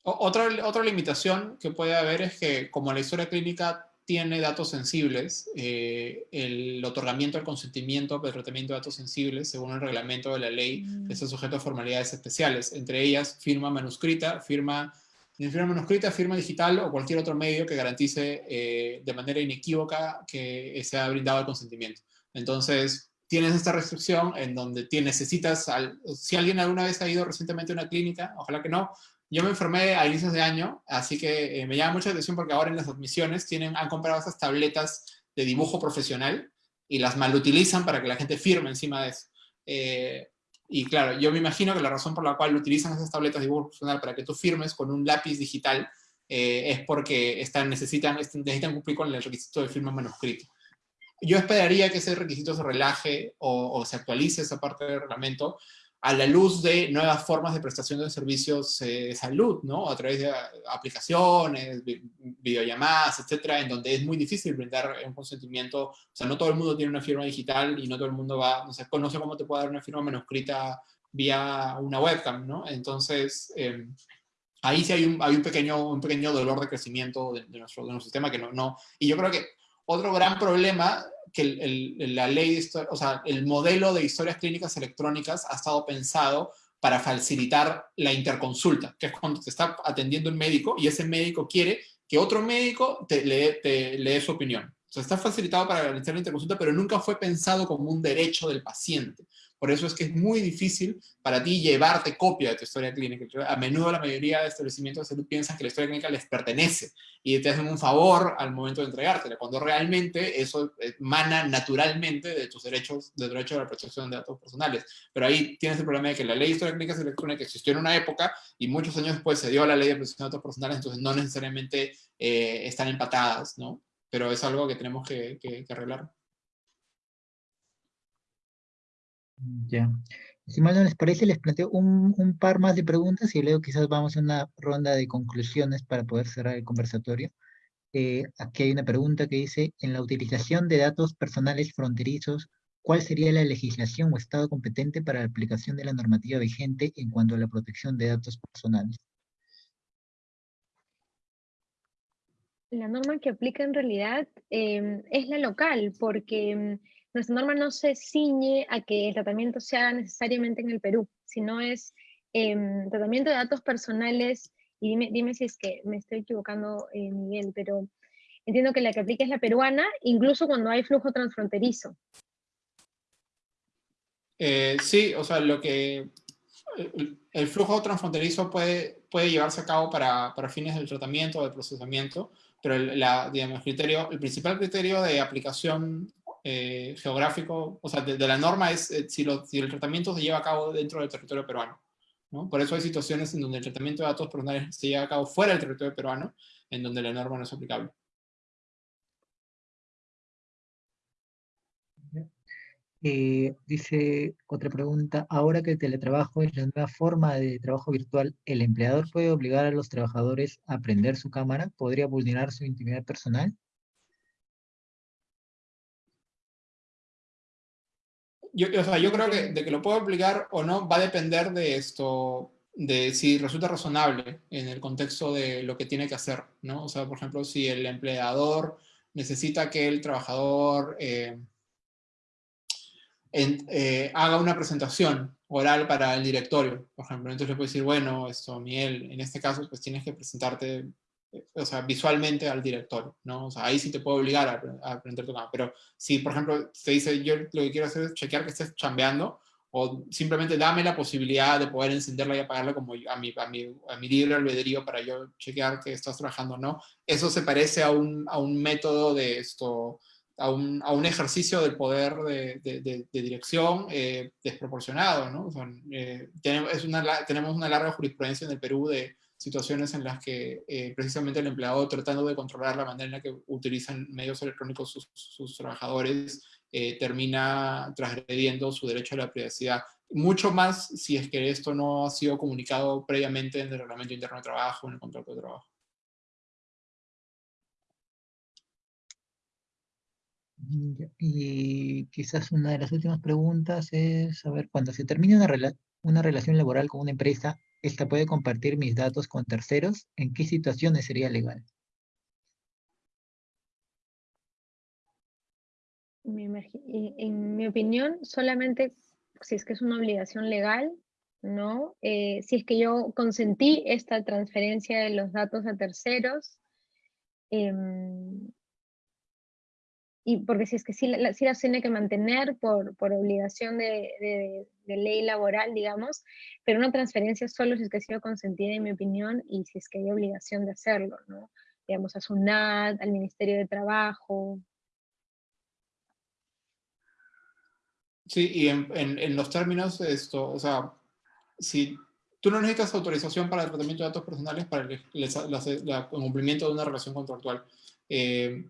Otra, otra limitación que puede haber es que como la historia clínica tiene datos sensibles, eh, el otorgamiento del consentimiento del tratamiento de datos sensibles, según el reglamento de la ley, mm. está sujeto a formalidades especiales, entre ellas firma manuscrita, firma, firma manuscrita, firma digital o cualquier otro medio que garantice eh, de manera inequívoca que se ha brindado el consentimiento. Entonces, tienes esta restricción en donde necesitas, si alguien alguna vez ha ido recientemente a una clínica, ojalá que no, yo me enfermé a inicios de año, así que eh, me llama mucha atención porque ahora en las admisiones tienen, han comprado esas tabletas de dibujo profesional y las malutilizan para que la gente firme encima de eso. Eh, y claro, yo me imagino que la razón por la cual utilizan esas tabletas de dibujo profesional para que tú firmes con un lápiz digital eh, es porque están, necesitan, necesitan cumplir con el requisito de firma manuscrito. Yo esperaría que ese requisito se relaje o, o se actualice esa parte del reglamento, a la luz de nuevas formas de prestación de servicios eh, de salud, ¿no? A través de aplicaciones, videollamadas, etcétera, en donde es muy difícil brindar un consentimiento. O sea, no todo el mundo tiene una firma digital y no todo el mundo va, no sé, conoce cómo te puede dar una firma manuscrita vía una webcam, ¿no? Entonces, em, ahí sí hay un, hay un, pequeño, un pequeño dolor de crecimiento de, nuestro, de nuestro sistema que no... Y yo creo que otro gran problema que el, la ley, o sea, el modelo de historias clínicas electrónicas ha estado pensado para facilitar la interconsulta, que es cuando te está atendiendo un médico y ese médico quiere que otro médico te, le, te, dé su opinión. O sea, está facilitado para garantizar la interconsulta, pero nunca fue pensado como un derecho del paciente. Por eso es que es muy difícil para ti llevarte copia de tu historia clínica. A menudo la mayoría de establecimientos de salud piensan que la historia clínica les pertenece y te hacen un favor al momento de entregártela, cuando realmente eso emana naturalmente de tus derechos, de derecho a la protección de datos personales. Pero ahí tienes el problema de que la ley de historia clínica electrónica existió en una época y muchos años después se dio la ley de protección de datos personales, entonces no necesariamente eh, están empatadas, ¿no? Pero es algo que tenemos que arreglar. Ya. Si mal no les parece, les planteo un, un, par más de preguntas y luego quizás vamos a una ronda de conclusiones para poder cerrar el conversatorio. Eh, aquí hay una pregunta que dice, en la utilización de datos personales fronterizos, ¿cuál sería la legislación o estado competente para la aplicación de la normativa vigente en cuanto a la protección de datos personales? La norma que aplica en realidad eh, es la local, porque nuestra norma no se ciñe a que el tratamiento se haga necesariamente en el Perú, sino es em, tratamiento de datos personales, y dime, dime, si es que me estoy equivocando, eh, Miguel, pero entiendo que la que aplica es la peruana, incluso cuando hay flujo transfronterizo. Eh, sí, o sea, lo que el flujo transfronterizo puede, puede llevarse a cabo para, para fines del tratamiento o del procesamiento, pero el, criterio, el principal criterio de aplicación eh, geográfico, o sea, de, la norma es eh, si, el tratamiento se lleva a cabo dentro del territorio peruano. ¿no? Por eso hay situaciones en donde el tratamiento de datos personales se lleva a cabo fuera del territorio peruano, en donde la norma no es aplicable. Eh, dice otra pregunta, ahora que el teletrabajo es la nueva forma de trabajo virtual, ¿el empleador puede obligar a los trabajadores a prender su cámara? ¿Podría vulnerar su intimidad personal? Yo, o sea, yo creo que de que lo puedo aplicar o no va a depender de esto, de si resulta razonable en el contexto de lo que tiene que hacer, ¿no? O sea, por ejemplo, si el empleador necesita que el trabajador eh, eh, haga una presentación oral para el directorio, por ejemplo. Entonces le puedo decir, bueno, esto, Miguel, en este caso, pues tienes que presentarte o sea, visualmente al director, ¿no? O sea, ahí sí te puedo obligar a, aprender tu cámara. Pero si, por ejemplo, te dice, yo lo que quiero hacer es chequear que estés chambeando, o simplemente dame la posibilidad de poder encenderla y apagarla como a mi, a mi, a mi libre albedrío para yo chequear que estás trabajando o no. Eso se parece a un, a un método de esto, a un, a un, ejercicio del poder de, de, de, dirección eh, desproporcionado, ¿no? O sea, eh, tenemos, es una, tenemos una larga jurisprudencia en el Perú de situaciones en las que eh, precisamente el empleado tratando de controlar la manera en la que utilizan medios electrónicos sus, trabajadores eh, termina transgrediendo su derecho a la privacidad. Mucho más si es que esto no ha sido comunicado previamente en el reglamento interno de trabajo, en el contrato de trabajo. Y quizás una de las últimas preguntas es, a ver, cuando se termina una, una relación laboral con una empresa, ¿Esta puede compartir mis datos con terceros? ¿En qué situaciones sería legal? En mi opinión, solamente si es que es una obligación legal, ¿no? Eh, si es que yo consentí esta transferencia de los datos a terceros, em, y porque si es que sí, la, las tiene que mantener por, por obligación de, de, ley laboral, digamos, pero una transferencia solo si es que ha sido consentida, en mi opinión, y si es que hay obligación de hacerlo, ¿no? Digamos, a SUNAT, al Ministerio de Trabajo. Sí, y en, en, los términos, esto, o sea, si tú no necesitas autorización para el tratamiento de datos personales para el, el cumplimiento de una relación contractual. Eh,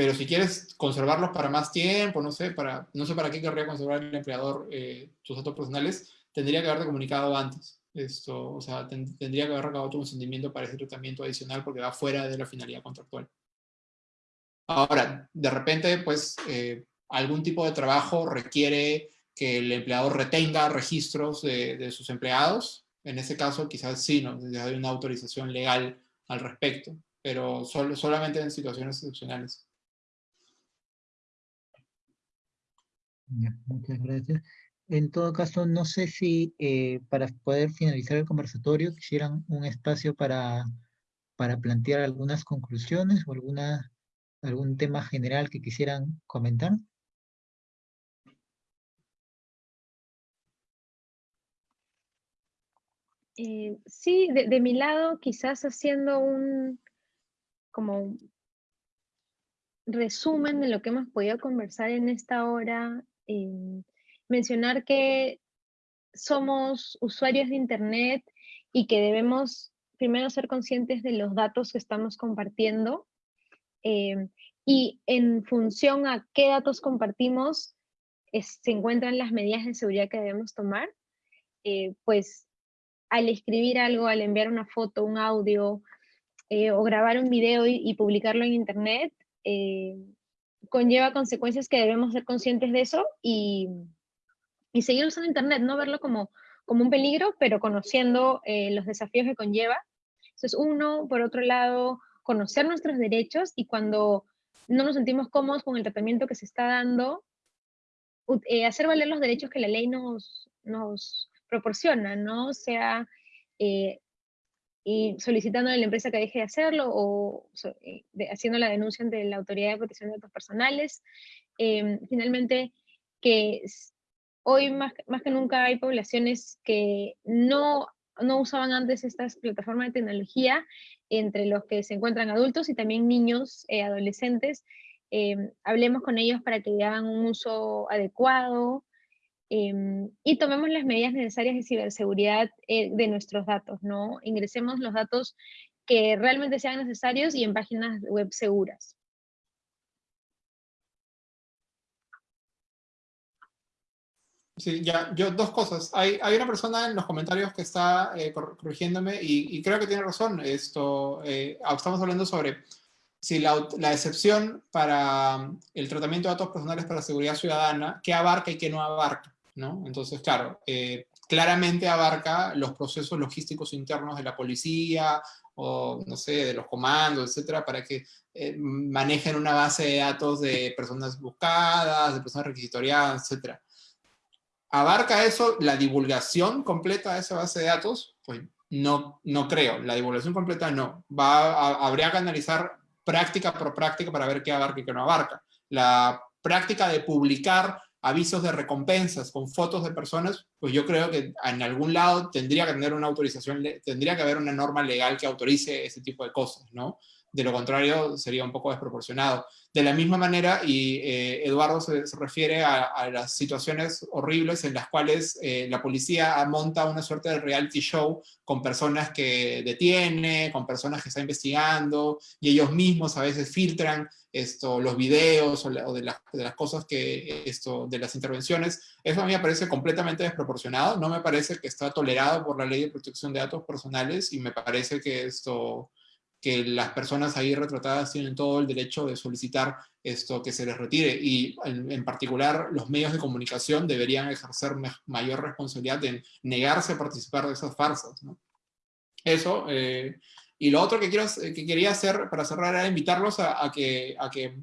pero si quieres conservarlos para más tiempo, no sé, para, no sé para qué querría conservar el empleador eh, tus datos personales, tendría que haberte comunicado antes. Esto, o sea, tendría que haber recabado tu consentimiento para ese tratamiento adicional porque va fuera de la finalidad contractual. Ahora, de repente, pues, eh, algún tipo de trabajo requiere que el empleador retenga registros de, de sus empleados. En ese caso, quizás sí, ¿no? hay una autorización legal al respecto, pero solo, solamente en situaciones excepcionales. Muchas gracias. En todo caso, no sé si eh, para poder finalizar el conversatorio quisieran un espacio para, para plantear algunas conclusiones o alguna, algún tema general que quisieran comentar. Eh, sí, de, de, mi lado, quizás haciendo un como resumen de lo que hemos podido conversar en esta hora eh, mencionar que somos usuarios de Internet y que debemos primero ser conscientes de los datos que estamos compartiendo eh, y en función a qué datos compartimos se encuentran las medidas de seguridad que debemos tomar. pues al escribir algo, al enviar una foto, un audio eh, o grabar un video y, publicarlo en internet, eh, conlleva consecuencias que debemos ser conscientes de eso y, seguir usando internet, no verlo como, como un peligro, pero conociendo eh, los desafíos que conlleva. Entonces, uno, por otro lado, conocer nuestros derechos y cuando no nos sentimos cómodos con el tratamiento que se está dando, hacer valer los derechos que la ley nos, nos proporciona, ¿no? Sea, eh, y solicitando a la empresa que deje de hacerlo o eh, haciendo la denuncia ante la Autoridad de Protección de Datos Personales. Em, finalmente, que hoy más, más que nunca hay poblaciones que no, no usaban antes estas plataformas de tecnología, entre los que se encuentran adultos y también niños, eh, adolescentes. Em, hablemos con ellos para que hagan un uso adecuado, Em, y tomemos las medidas necesarias de ciberseguridad eh, de nuestros datos, ¿no? Ingresemos los datos que realmente sean necesarios y en páginas web seguras. Sí, ya, yo dos cosas. Hay, hay una persona en los comentarios que está eh, corrigiéndome y, creo que tiene razón. Esto, eh, estamos hablando sobre si la, la, excepción para el tratamiento de datos personales para la seguridad ciudadana, qué abarca y qué no abarca. Entonces, claro, eh, claramente abarca los procesos logísticos internos de la policía, o no sé, de los comandos, etcétera, para que eh, manejen una base de datos de personas buscadas, de personas requisitoriadas, etcétera. ¿Abarca eso la divulgación completa de esa base de datos? Pues no, no creo, la divulgación completa no. Va habría que analizar práctica por práctica para ver qué abarca y qué no abarca. La práctica de publicar avisos de recompensas con fotos de personas, pues yo creo que en algún lado tendría que tener una autorización, tendría que haber una norma legal que autorice ese tipo de cosas, ¿no? De lo contrario, sería un poco desproporcionado. De la misma manera, y eh, Eduardo se, refiere a, las situaciones horribles en las cuales eh, la policía monta una suerte de reality show con personas que detiene, con personas que está investigando, y ellos mismos a veces filtran esto, los videos o, de, las cosas que, esto, de las intervenciones. Eso a mí me parece completamente desproporcionado, no me parece que está tolerado por la ley de protección de datos personales, y me parece que esto que las personas ahí retratadas tienen todo el derecho de solicitar esto que se les retire y en, particular los medios de comunicación deberían ejercer mayor responsabilidad en negarse a participar de esas farsas. Eso, eh, y lo otro que, quiero, que quería hacer para cerrar era invitarlos a, que, a que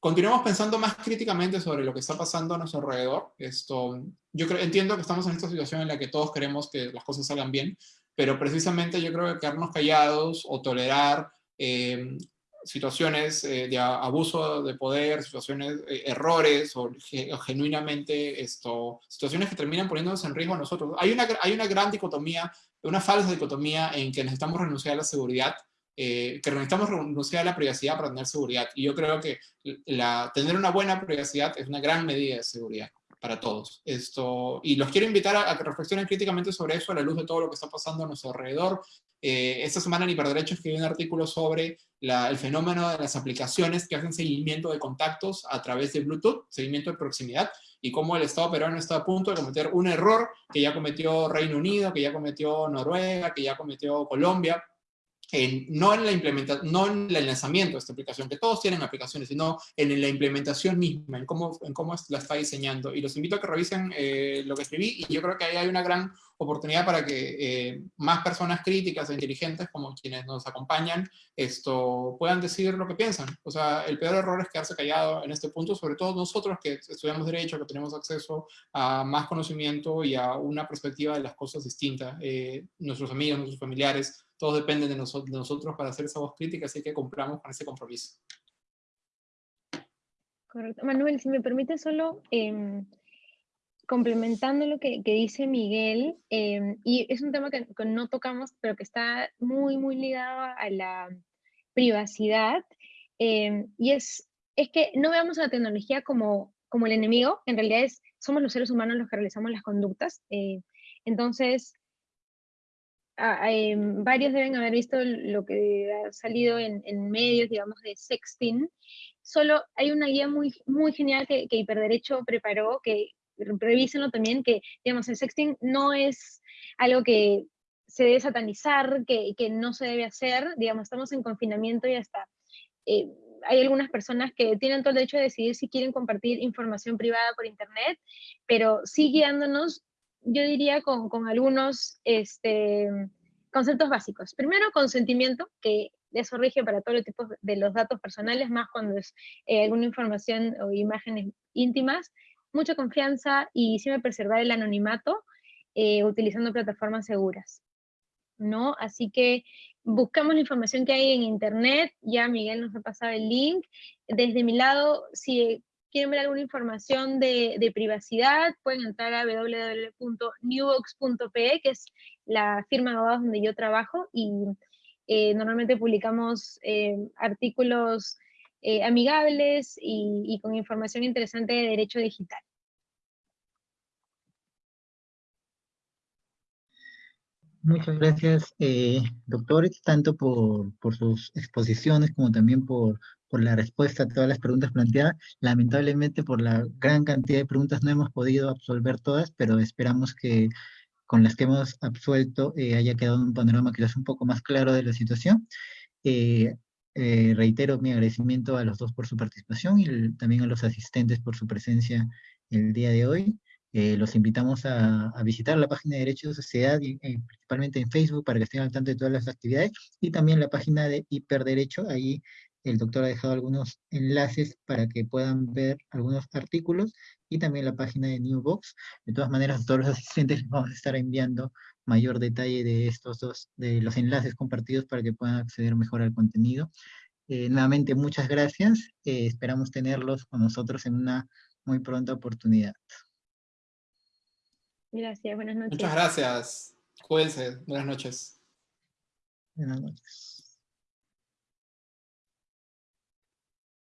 continuemos pensando más críticamente sobre lo que está pasando a nuestro alrededor. Esto, yo creo, entiendo que estamos en esta situación en la que todos queremos que las cosas salgan bien, pero precisamente yo creo que quedarnos callados o tolerar eh, situaciones eh, de abuso de poder, situaciones, eh, errores o, genuinamente esto, situaciones que terminan poniéndonos en riesgo a nosotros. Hay una, hay una gran dicotomía, una falsa dicotomía en que necesitamos renunciar a la seguridad, que necesitamos renunciar a la privacidad para tener seguridad. Y yo creo que la, tener una buena privacidad es una gran medida de seguridad para todos. Esto, y los quiero invitar a, que reflexionen críticamente sobre eso a la luz de todo lo que está pasando a nuestro alrededor. Eh, esta semana en Hiperderecho escribí un artículo sobre el fenómeno de las aplicaciones que hacen seguimiento de contactos a través de Bluetooth, seguimiento de proximidad, y cómo el Estado peruano está a punto de cometer un error que ya cometió Reino Unido, que ya cometió Noruega, que ya cometió Colombia, no, en la implementación, no en el lanzamiento de esta aplicación, que todos tienen aplicaciones, sino en la implementación misma, en cómo, en cómo la está diseñando. Y los invito a que revisen eh, lo que escribí, y yo creo que ahí hay una gran oportunidad para que eh, más personas críticas e inteligentes, como quienes nos acompañan, esto, puedan decir lo que piensan. O sea, el peor error es quedarse callado en este punto, sobre todo nosotros que estudiamos Derecho, que tenemos acceso a más conocimiento y a una perspectiva de las cosas distintas. Eh, nuestros amigos, nuestros familiares, todos dependen de, nosotros para hacer esa voz crítica, así que cumplamos con ese compromiso. Correcto. Manuel, si me permite solo em, complementando lo que, dice Miguel, em, y es un tema que, no tocamos, pero que está muy, muy ligado a la privacidad, em, y es, es que no veamos a la tecnología como, como el enemigo, en realidad es, somos los seres humanos los que realizamos las conductas, eh, entonces em, varios deben haber visto lo que ha salido en, medios, digamos, de sexting, solo hay una guía muy, muy genial que, que Hiperderecho preparó, que revísenlo también, que, digamos, el sexting no es algo que se debe satanizar, que, que no se debe hacer, digamos, estamos en confinamiento y hasta eh, hay algunas personas que tienen todo el derecho de decidir si quieren compartir información privada por internet, pero sí guiándonos, yo diría, con, algunos este, conceptos básicos. Primero, consentimiento, que eso rige para todos los tipos de los datos personales, más cuando es eh, alguna información o imágenes íntimas mucha confianza y siempre preservar el anonimato eh, utilizando plataformas seguras. ¿no? Así que buscamos la información que hay en internet, ya Miguel nos ha pasado el link. Desde mi lado, si quieren ver alguna información de, privacidad, pueden entrar a www.newbox.pe, que es la firma de donde yo trabajo, y eh, normalmente publicamos eh, artículos eh, amigables y, con información interesante de derecho digital. Muchas gracias, eh, doctores, tanto por, sus exposiciones como también por, por la respuesta a todas las preguntas planteadas. Lamentablemente, por la gran cantidad de preguntas no hemos podido absolver todas, pero esperamos que con las que hemos absuelto eh, haya quedado un panorama quizás un poco más claro de la situación. Eh, eh, reitero mi agradecimiento a los dos por su participación y también a los asistentes por su presencia el día de hoy. Eh, los invitamos a, visitar la página de Derecho de Sociedad, y, eh, principalmente en Facebook, para que estén al tanto de todas las actividades, y también la página de Hiperderecho, ahí el doctor ha dejado algunos enlaces para que puedan ver algunos artículos, y también la página de Newbox. De todas maneras, a todos los [laughs] asistentes les vamos a estar enviando mayor detalle de estos dos, de los enlaces compartidos para que puedan acceder mejor al contenido. Eh, nuevamente, muchas gracias. Eh, esperamos tenerlos con nosotros en una muy pronta oportunidad. Gracias, buenas noches. Muchas gracias. Cuídense. Buenas noches. Buenas noches.